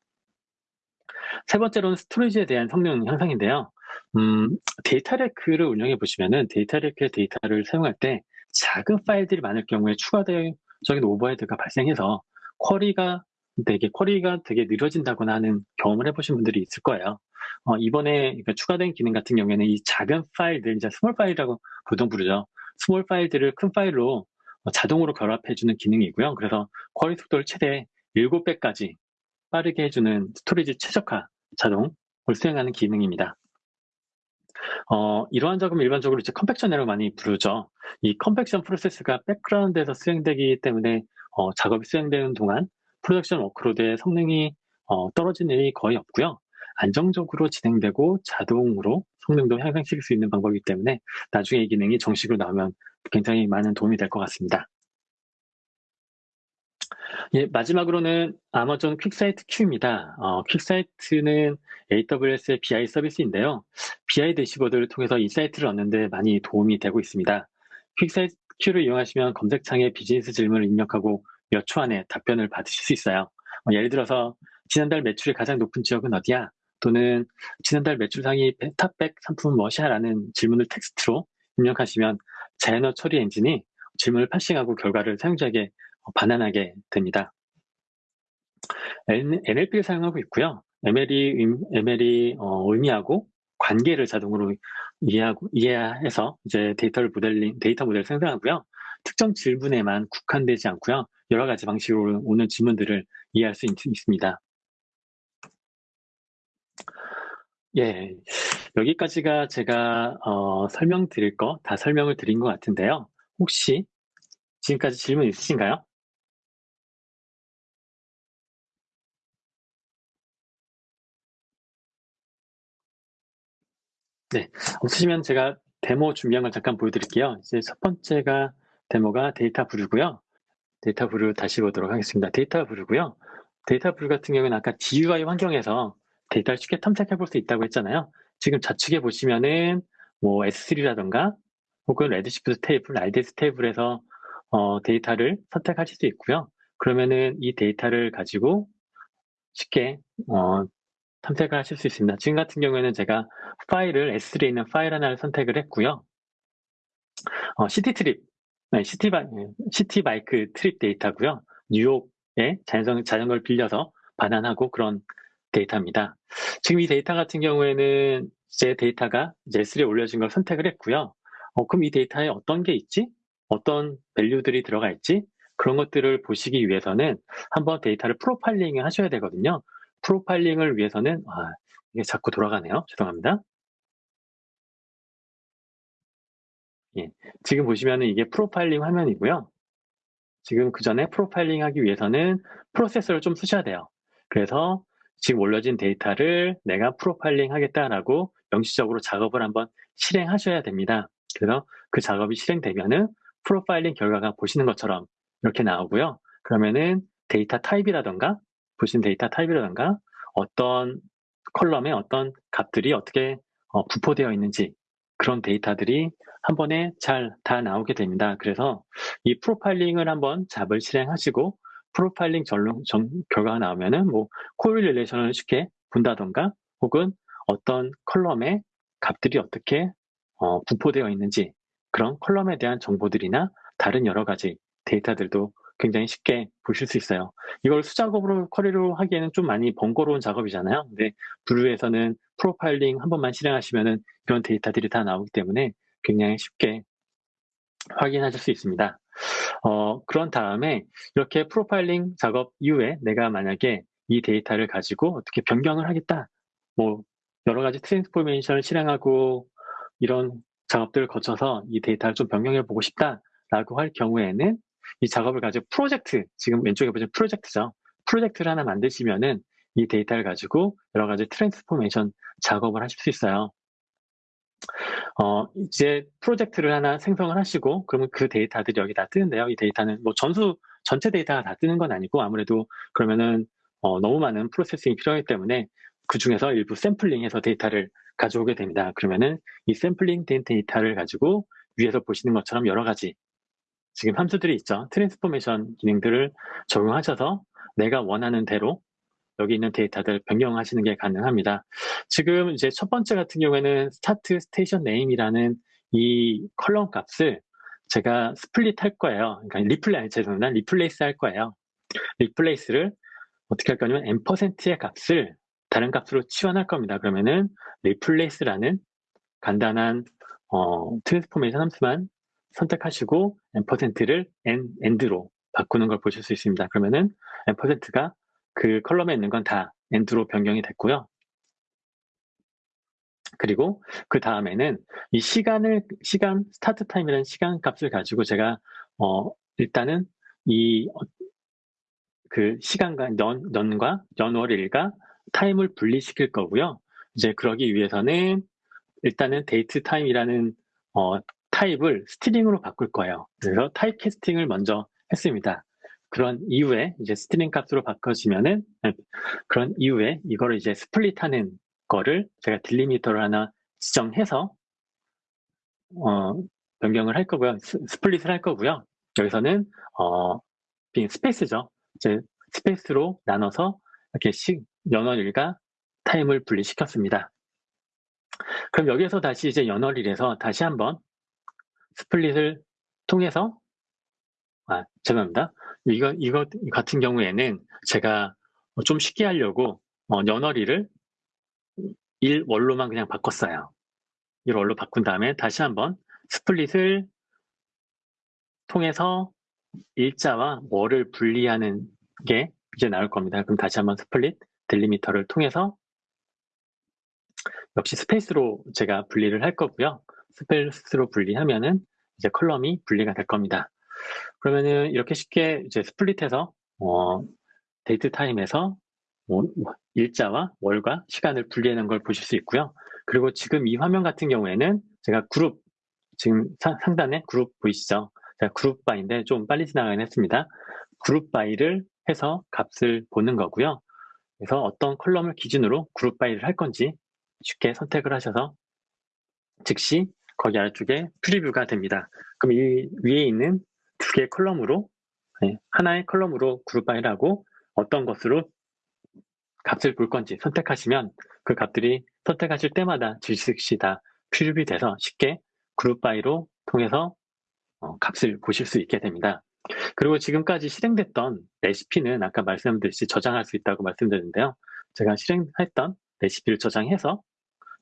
세 번째로는 storage에 대한 성능 향상인데요. 음, data lake를 운영해 보시면은 data lake의 데이터를 사용할 때 작은 파일들이 많을 경우에 추가적인 overhead가 발생해서 query가 되게 query가 되게 느려진다거나 하는 경험을 해보신 분들이 있을 거예요. 어, 이번에 그러니까 추가된 기능 같은 경우에는 이 작은 파일들, 이제 small file이라고 보통 부르죠. small file들을 큰 파일로 자동으로 결합해주는 기능이고요. 그래서 query 속도를 최대 7배까지 빠르게 해주는 storage 최적화 자동을 수행하는 기능입니다. 어, 이러한 작업을 일반적으로 이제 compaction이라고 많이 부르죠. 이 compaction 프로세스가 백그라운드에서 수행되기 때문에 어, 작업이 수행되는 동안 production workload의 성능이 어, 떨어지는 일이 거의 없고요. 안정적으로 진행되고 자동으로 성능도 향상시킬 수 있는 방법이기 때문에 나중에 이 기능이 정식으로 나오면 굉장히 많은 도움이 될 것 같습니다. 예, 마지막으로는 Amazon QuickSight Q입니다. 어, QuickSight는 AWS의 BI 서비스인데요. BI 대시보드를 통해서 insight를 얻는데 많이 도움이 되고 있습니다. QuickSight Q를 이용하시면 검색창에 비즈니스 질문을 입력하고 몇 초 안에 답변을 받으실 수 있어요. 어, 예를 들어서 지난달 매출이 가장 높은 지역은 어디야? 또는 지난달 매출 상위 top 100 상품은 무엇이야? 라는 질문을 텍스트로 입력하시면 자연어 처리 엔진이 질문을 parsing하고 결과를 사용자에게 반환하게 됩니다. NLP를 사용하고 있고요. ML이, ML이 어, 의미하고 관계를 자동으로 이해하고, 이해해서 이제 데이터를 모델링, 데이터 모델을 생성하고요. 특정 질문에만 국한되지 않고요. 여러 가지 방식으로 오는 질문들을 이해할 수 있, 습니다 예, 여기까지가 제가 어, 설명드릴 거 다 설명을 드린 것 같은데요. 혹시 지금까지 질문 있으신가요? 네, 없으시면 제가 데모 준비한 걸 잠깐 보여드릴게요. 이제 첫 번째가 데모가 DataBrew고요. DataBrew 다시 보도록 하겠습니다. DataBrew고요. DataBrew 같은 경우는 아까 GUI 환경에서 데이터를 쉽게 탐색해 볼 수 있다고 했잖아요. 지금 좌측에 보시면은 뭐 S3라던가 혹은 Redshift 테이블, RDS 테이블에서 어, 데이터를 선택하실 수 있고요. 그러면은 이 데이터를 가지고 쉽게 어, 탐색을 하실 수 있습니다. 지금 같은 경우에는 제가 파일을 S3에 있는 파일 하나를 선택을 했고요. 어, Citi trip, 네, Citi, 바, Citi Bike trip 데이터고요. 뉴욕에 자전거, 자전거를 빌려서 반환하고 그런 데이터입니다. 지금 이 데이터 같은 경우에는 제 데이터가 이제 S3에 올려진 걸 선택을 했고요. 어, 그럼 이 데이터에 어떤 게 있지? 어떤 value들이 들어가 있지? 그런 것들을 보시기 위해서는 한번 데이터를 profiling을 하셔야 되거든요. profiling을 위해서는 아, 이게 자꾸 돌아가네요. 죄송합니다. 예, 지금 보시면은 이게 프로파일링 화면이고요. 지금 그 전에 프로파일링 하기 위해서는 프로세서를 좀 쓰셔야 돼요. 그래서 지금 올려진 데이터를 내가 프로파일링 하겠다라고 명시적으로 작업을 한번 실행하셔야 됩니다. 그래서 그 작업이 실행되면은 프로파일링 결과가 보시는 것처럼 이렇게 나오고요. 그러면은 데이터 타입이라던가 보시는 데이터 타입이라던가 어떤 column에 어떤 값들이 어떻게 어, 분포되어 있는지 그런 데이터들이 한 번에 잘 다 나오게 됩니다. 그래서 이 profiling을 한번 job을 실행하시고 프로파일링 전론, 전, 결과가 나오면은 뭐 correlation을 쉽게 본다던가 혹은 어떤 column의 값들이 어떻게 어, 분포되어 있는지 그런 column에 대한 정보들이나 다른 여러 가지 데이터들도 굉장히 쉽게 보실 수 있어요. 이걸 수작업으로 query로 하기에는 좀 많이 번거로운 작업이잖아요. 근데 Brew에서는 profiling 한 번만 실행하시면은 이런 데이터들이 다 나오기 때문에 굉장히 쉽게 확인하실 수 있습니다. 어, 그런 다음에 이렇게 프로파일링 작업 이후에 내가 만약에 이 데이터를 가지고 어떻게 변경을 하겠다. 뭐 여러 가지 transformation을 실행하고 이런 작업들을 거쳐서 이 데이터를 좀 변경해 보고 싶다라고 할 경우에는 이 작업을 가지고 프로젝트, 지금 왼쪽에 보시면 프로젝트죠. 프로젝트를 하나 만드시면은 이 데이터를 가지고 여러 가지 transformation 작업을 하실 수 있어요. 어, 이제 프로젝트를 하나 생성을 하시고, 그러면 그 데이터들이 여기 다 뜨는데요. 이 데이터는 뭐 전수, 전체 데이터가 다 뜨는 건 아니고, 아무래도 그러면은, 어, 너무 많은 processing이 필요하기 때문에 그 중에서 일부 샘플링해서 데이터를 가져오게 됩니다. 그러면은 이 샘플링 된 데이터를 가지고 위에서 보시는 것처럼 여러 가지 지금 함수들이 있죠. transformation 기능들을 적용하셔서 내가 원하는 대로 여기 있는 데이터들 변경하시는 게 가능합니다. 지금 이제 첫 번째 같은 경우에는 start station name이라는 이 column 값을 제가 split 할 거예요. 그러니까 repla, 죄송합니다. replace 할 거예요. replace를 어떻게 할 거냐면 ampersand의 값을 다른 값으로 치환할 겁니다. 그러면은 replace라는 간단한 어, transformation 함수만 선택하시고 앰퍼센트를 end로 바꾸는 걸 보실 수 있습니다. 그러면은 ampersand가 그 column에 있는 건 다 and로 변경이 됐고요. 그리고 그 다음에는 이 시간을 시간 start time이라는 시간 값을 가지고 제가 어 일단은 이 그 시간과 연, 연과 연월일과 타임을 분리시킬 거고요. 이제 그러기 위해서는 일단은 date time이라는 어, 타입을 string으로 바꿀 거예요. 그래서 type casting을 먼저 했습니다. 그런 이후에 이제 string 값으로 바꿔지면은 네, 그런 이후에 이거를 이제 split하는 거를 제가 delimiter를 하나 지정해서 어, 변경을 할 거고요. split을 할 거고요. 여기서는 어, 스페이스죠. 이제 스페이스로 나눠서 이렇게 시, 연월일과 타임을 분리시켰습니다. 그럼 여기에서 다시 이제 연월일에서 다시 한번 split을 통해서 아, 죄송합니다. 이거, 이거 같은 경우에는 제가 좀 쉽게 하려고 어, 연월일을 일월로만 그냥 바꿨어요. 일월로 바꾼 다음에 다시 한번 split을 통해서 일자와 월을 분리하는 게 이제 나올 겁니다. 그럼 다시 한번 split delimiter를 통해서 역시 스페이스로 제가 분리를 할 거고요. 스페이스로 분리하면은 이제 column이 분리가 될 겁니다. 그러면은 이렇게 쉽게 이제 split해서 어, date time에서 뭐 일자와 월과 시간을 분리하는 걸 보실 수 있고요. 그리고 지금 이 화면 같은 경우에는 제가 그룹 지금 사, 상단에 그룹 보이시죠? 제가 group by인데 좀 빨리 지나가긴 했습니다. group by를 해서 값을 보는 거고요. 그래서 어떤 column을 기준으로 group by를 할 건지 쉽게 선택을 하셔서 즉시 거기 아래쪽에 preview가 됩니다. 그럼 이 위에 있는 두 개의 column으로 네, 하나의 column으로 group by를 하고 어떤 것으로 값을 볼 건지 선택하시면 그 값들이 선택하실 때마다 즉시 다 preview 돼서 쉽게 group by로 통해서 어, 값을 보실 수 있게 됩니다. 그리고 지금까지 실행됐던 레시피는 아까 말씀드렸듯이 저장할 수 있다고 말씀드렸는데요. 제가 실행했던 레시피를 저장해서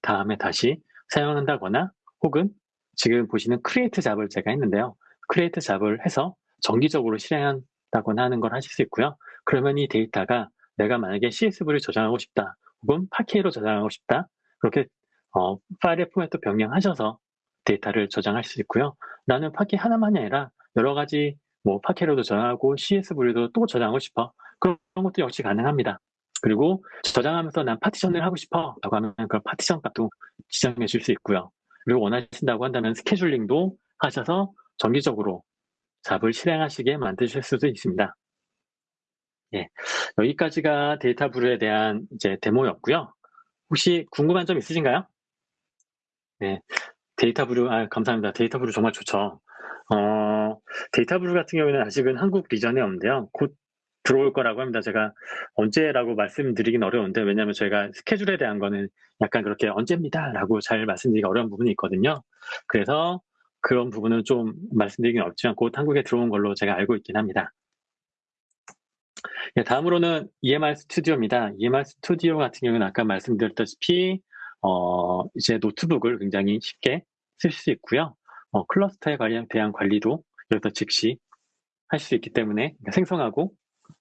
다음에 다시 사용한다거나 혹은 지금 보시는 create job을 제가 했는데요. create job을 해서 정기적으로 실행한다거나 하는 걸 하실 수 있고요. 그러면 이 데이터가 내가 만약에 CSV를 저장하고 싶다 혹은 Parquet로 저장하고 싶다 그렇게 어, 파일의 포맷도 변경하셔서 데이터를 저장할 수 있고요. 나는 Parquet 하나만이 아니라 여러 가지 뭐 Parquet로도 저장하고 CSV도 또 저장하고 싶어. 그런 것도 역시 가능합니다. 그리고 저장하면서 난 partition을 하고 싶어 라고 하면 그 파티션 값도 지정해 줄 수 있고요. 원하신다고 한다면 scheduling도 하셔서 정기적으로 job을 실행하시게 만드실 수도 있습니다. 예, 여기까지가 DataBrew에 대한 이제 데모였고요. 혹시 궁금한 점 있으신가요? 네, DataBrew, 아, 감사합니다. DataBrew 정말 좋죠. 어, DataBrew 같은 경우에는 아직은 한국 region에 없는데요. 곧 들어올 거라고 합니다. 제가 언제라고 말씀드리긴 어려운데, 왜냐하면 저희가 스케줄에 대한 거는 약간 그렇게 언제입니다. 라고 잘 말씀드리기 어려운 부분이 있거든요. 그래서 그런 부분은 좀 말씀드리긴 어렵지만 곧 한국에 들어온 걸로 제가 알고 있긴 합니다. 네, 다음으로는 EMR Studio입니다. EMR Studio 같은 경우는 아까 말씀드렸다시피 어, 이제 노트북을 굉장히 쉽게 쓸 수 있고요. 어, cluster에 대한 관리도 여기서 즉시 할 수 있기 때문에 생성하고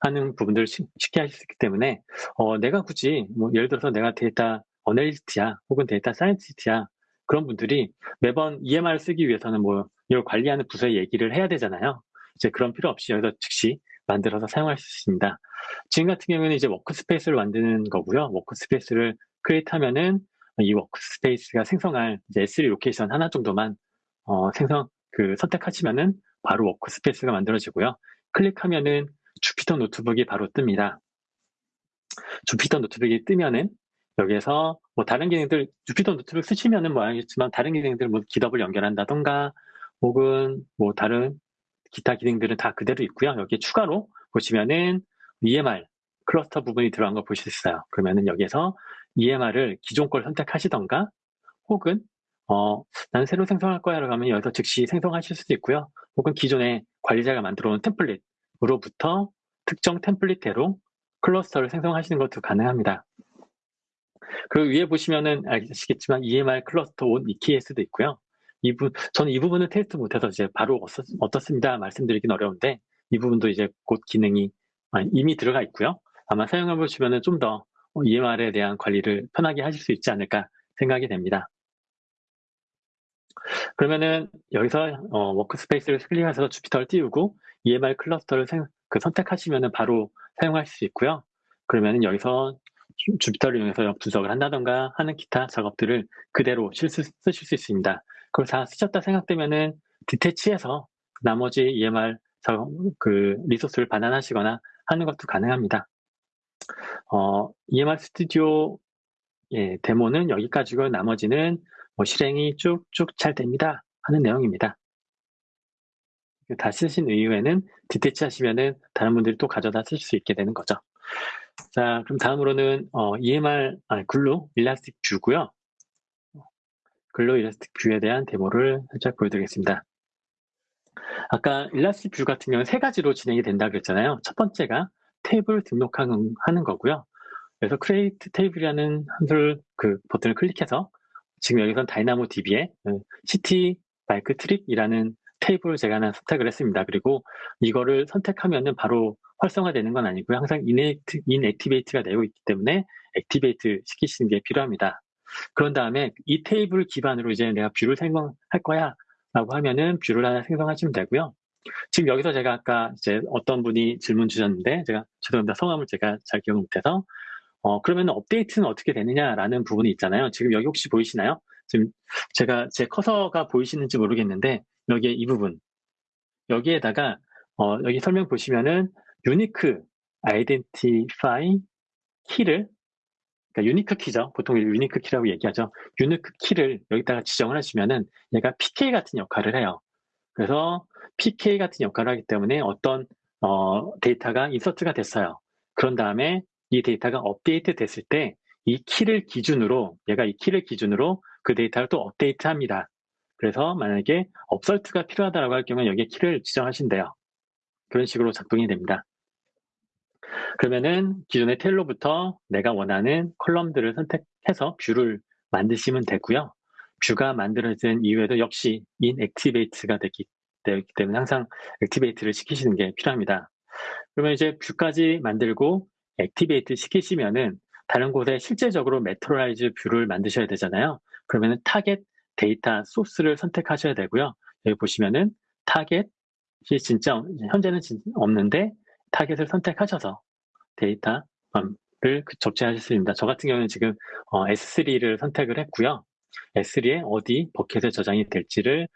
하는 부분들을 쉽게 할 수 있기 때문에 어, 내가 굳이 뭐 예를 들어서 내가 data analyst야 혹은 data scientist야 그런 분들이 매번 EMR 쓰기 위해서는 뭐 이걸 관리하는 부서에 얘기를 해야 되잖아요. 이제 그런 필요 없이 여기서 즉시 만들어서 사용할 수 있습니다. 지금 같은 경우에는 이제 workspace를 만드는 거고요. workspace를 create 하면은 이 workspace가 생성할 이제 S3 location 하나 정도만 어, 생성 그 선택하시면은 바로 workspace가 만들어지고요. 클릭하면은 Jupyter Notebook이 바로 뜹니다. Jupyter Notebook이 뜨면은 여기에서 뭐 다른 기능들 Jupyter Notebook 쓰시면은 뭐 알겠지만 다른 기능들 뭐 GitHub을 연결한다던가 혹은 뭐 다른 기타 기능들은 다 그대로 있고요. 여기에 추가로 보시면은 EMR cluster 부분이 들어간 걸 보실 수 있어요. 그러면은 여기에서 EMR을 기존 걸 선택하시던가 혹은 어, 나는 새로 생성할 거야 라고 하면 여기서 즉시 생성하실 수도 있고요. 혹은 기존에 관리자가 만들어 놓은 template 으로부터 특정 템플릿대로 클러스터를 생성하시는 것도 가능합니다. 그리고 위에 보시면은 아시겠지만 EMR 클러스터 온 EKS도 있고요. 이 부, 저는 이 부분을 테스트 못해서 이제 바로 어떻 습니다 말씀드리긴 어려운데 이 부분도 이제 곧 기능이 이미 들어가 있고요. 아마 사용해 보시면은 좀 더 EMR에 대한 관리를 편하게 하실 수 있지 않을까 생각이 됩니다. 그러면은 여기서 어, workspace를 클릭해서 Jupyter를 띄우고 EMR cluster를 생, 그 선택하시면은 바로 사용할 수 있고요. 그러면은 여기서 Jupyter를 이용해서 분석을 한다던가 하는 기타 작업들을 그대로 실수, 쓰실 수 있습니다. 그걸 다 쓰셨다 생각되면은 detach해서 나머지 EMR 작업, 그 resource를 반환하시거나 하는 것도 가능합니다. 어, EMR Studio 예, 데모는 여기까지고 나머지는 뭐 실행이 쭉쭉 잘 됩니다 하는 내용입니다. 다 쓰신 이후에는 detach 하시면은 다른 분들이 또 가져다 쓸 수 있게 되는 거죠. 자, 그럼 다음으로는 어, EMR 아, Glue Elastic View고요. Glue Elastic View에 대한 데모를 살짝 보여드리겠습니다. 아까 Elastic View 같은 경우는 세 가지로 진행이 된다 그랬잖아요. 첫 번째가 테이블 등록하는 거고요. 그래서 create table이라는 함수를 그 버튼을 클릭해서 지금 여기선 DynamoDB에 CT 마이크 트립이라는 테이블을 제가 하나 선택을 했습니다. 그리고 이거를 선택하면은 바로 활성화되는 건 아니고요. 항상 inacti, inactivate가 되고 있기 때문에 activate 시키시는 게 필요합니다. 그런 다음에 이 테이블 기반으로 이제 내가 view를 생성할 거야 라고 하면은 view를 하나 생성하시면 되고요. 지금 여기서 제가 아까 이제 어떤 분이 질문 주셨는데 제가 죄송합니다. 성함을 제가 잘 기억 못해서 어 그러면 업데이트는 어떻게 되느냐라는 부분이 있잖아요. 지금 여기 혹시 보이시나요? 지금 제가 제 커서가 보이시는지 모르겠는데 여기에 이 부분 여기에다가 어 여기 설명 보시면은 unique identify key를 그러니까 unique key죠. 보통 unique key라고 얘기하죠. unique key를 여기다가 지정을 하시면은 얘가 PK 같은 역할을 해요. 그래서 PK 같은 역할을 하기 때문에 어떤 어, 데이터가 insert가 됐어요. 그런 다음에 이 데이터가 업데이트 됐을 때 이 키를 기준으로 얘가 이 키를 기준으로 그 데이터를 또 업데이트 합니다. 그래서 만약에 upsert가 필요하다고 할 경우에 여기에 키를 지정하시면 돼요. 그런 식으로 작동이 됩니다. 그러면은 기존의 테이블로부터 내가 원하는 column들을 선택해서 view를 만드시면 되고요. view가 만들어진 이후에도 역시 inactivate가 되기, 되기 때문에 항상 activate를 시키시는 게 필요합니다. 그러면 이제 view까지 만들고 activate 시키시면은 다른 곳에 실제적으로 materialized view를 만드셔야 되잖아요. 그러면은 target data source를 선택하셔야 되고요. 여기 보시면은 타겟이 진짜 현재는 없는데 target을 선택하셔서 데이터를 적재하실 수 있습니다. 저 같은 경우는 지금 S3를 선택을 했고요. S3에 어디 bucket에 저장이 될지를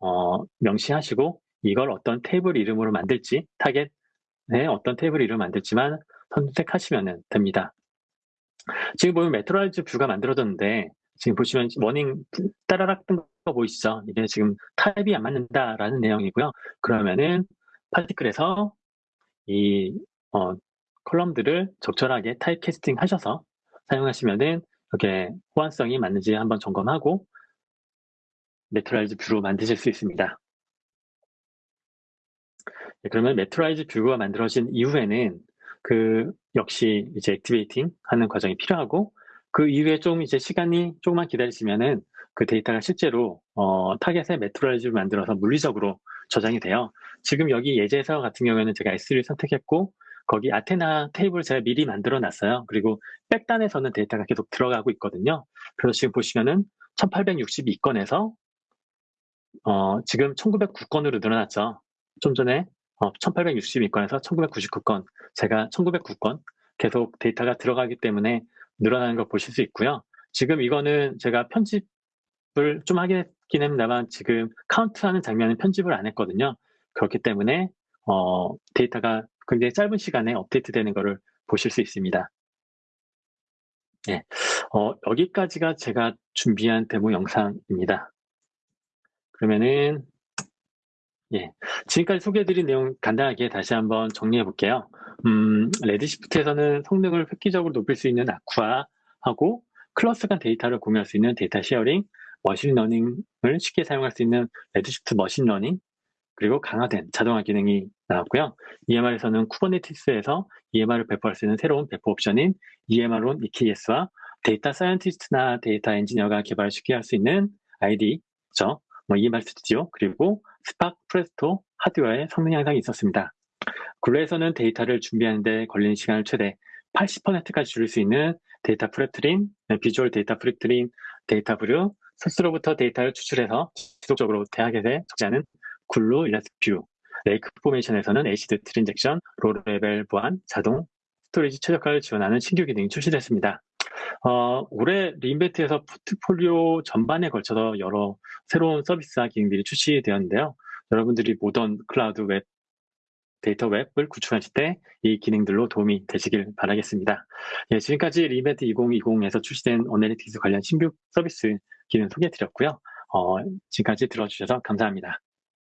어, 명시하시고 이걸 어떤 테이블 이름으로 만들지 타겟에 어떤 테이블 이름을 만들지만 선택하시면 됩니다. 지금 보면 materialized view가 만들어졌는데 지금 보시면 warning 따라락 뜬 거 보이시죠? 이게 지금 타입이 안 맞는다라는 내용이고요. 그러면은 PartiQL에서 이 어, column들을 적절하게 type casting 하셔서 사용하시면은 이렇게 호환성이 맞는지 한번 점검하고 materialized view로 만드실 수 있습니다. 네, 그러면 materialized view가 만들어진 이후에는 그 역시 이제 activating 하는 과정이 필요하고 그 이후에 좀 이제 시간이 조금만 기다리시면은 그 데이터가 실제로 어, target에 materialize를 만들어서 물리적으로 저장이 돼요. 지금 여기 예제서 같은 경우에는 제가 S3를 선택했고 거기 아테나 테이블 제가 미리 만들어 놨어요. 그리고 백단에서는 데이터가 계속 들어가고 있거든요. 그래서 지금 보시면은 1862건에서 어, 지금 1909건으로 늘어났죠. 좀 전에 어, 1862건에서 1999건, 제가 1909건 계속 데이터가 들어가기 때문에 늘어나는 걸 보실 수 있고요. 지금 이거는 제가 편집을 좀 하긴 합니다만 지금 카운트하는 장면은 편집을 안 했거든요. 그렇기 때문에 어, 데이터가 굉장히 짧은 시간에 업데이트 되는 것을 보실 수 있습니다. 네, 어, 여기까지가 제가 준비한 데모 영상입니다. 그러면은 예, 지금까지 소개해드린 내용 간단하게 다시 한번 정리해 볼게요. 음, Redshift에서는 성능을 획기적으로 높일 수 있는 AQUA하고 cluster 간 데이터를 공유할 수 있는 data sharing, machine learning을 쉽게 사용할 수 있는 Redshift machine learning, 그리고 강화된 자동화 기능이 나왔고요. EMR에서는 Kubernetes에서 EMR을 배포할 수 있는 새로운 배포 옵션인 EMR on EKS와 data scientist나 data engineer가 개발을 쉽게 할 수 있는 IDE죠. 뭐 EMR Studio 그리고 Spark Presto 하드웨어의 성능 향상이 있었습니다. Glue에서는 데이터를 준비하는데 걸리는 시간을 최대 80%까지 줄일 수 있는 데이터 프랩트린, 비주얼 데이터 프랩트린, 데이터 브류, 스스로부터 데이터를 추출해서 지속적으로 target에 적재하는 Glue Elastic View, Lake Formation에서는 ACID transaction, row level 보안, 자동, storage 최적화를 지원하는 신규 기능이 출시됐습니다. 어, 올해 re:Invent에서 포트폴리오 전반에 걸쳐서 여러 새로운 서비스와 기능들이 출시되었는데요. 여러분들이 modern cloud 웹 데이터 웹을 구축하실 때 이 기능들로 도움이 되시길 바라겠습니다. 예, 지금까지 re:Invent 2020에서 출시된 analytics 관련 신규 서비스 기능 소개해드렸고요. 어, 지금까지 들어주셔서 감사합니다.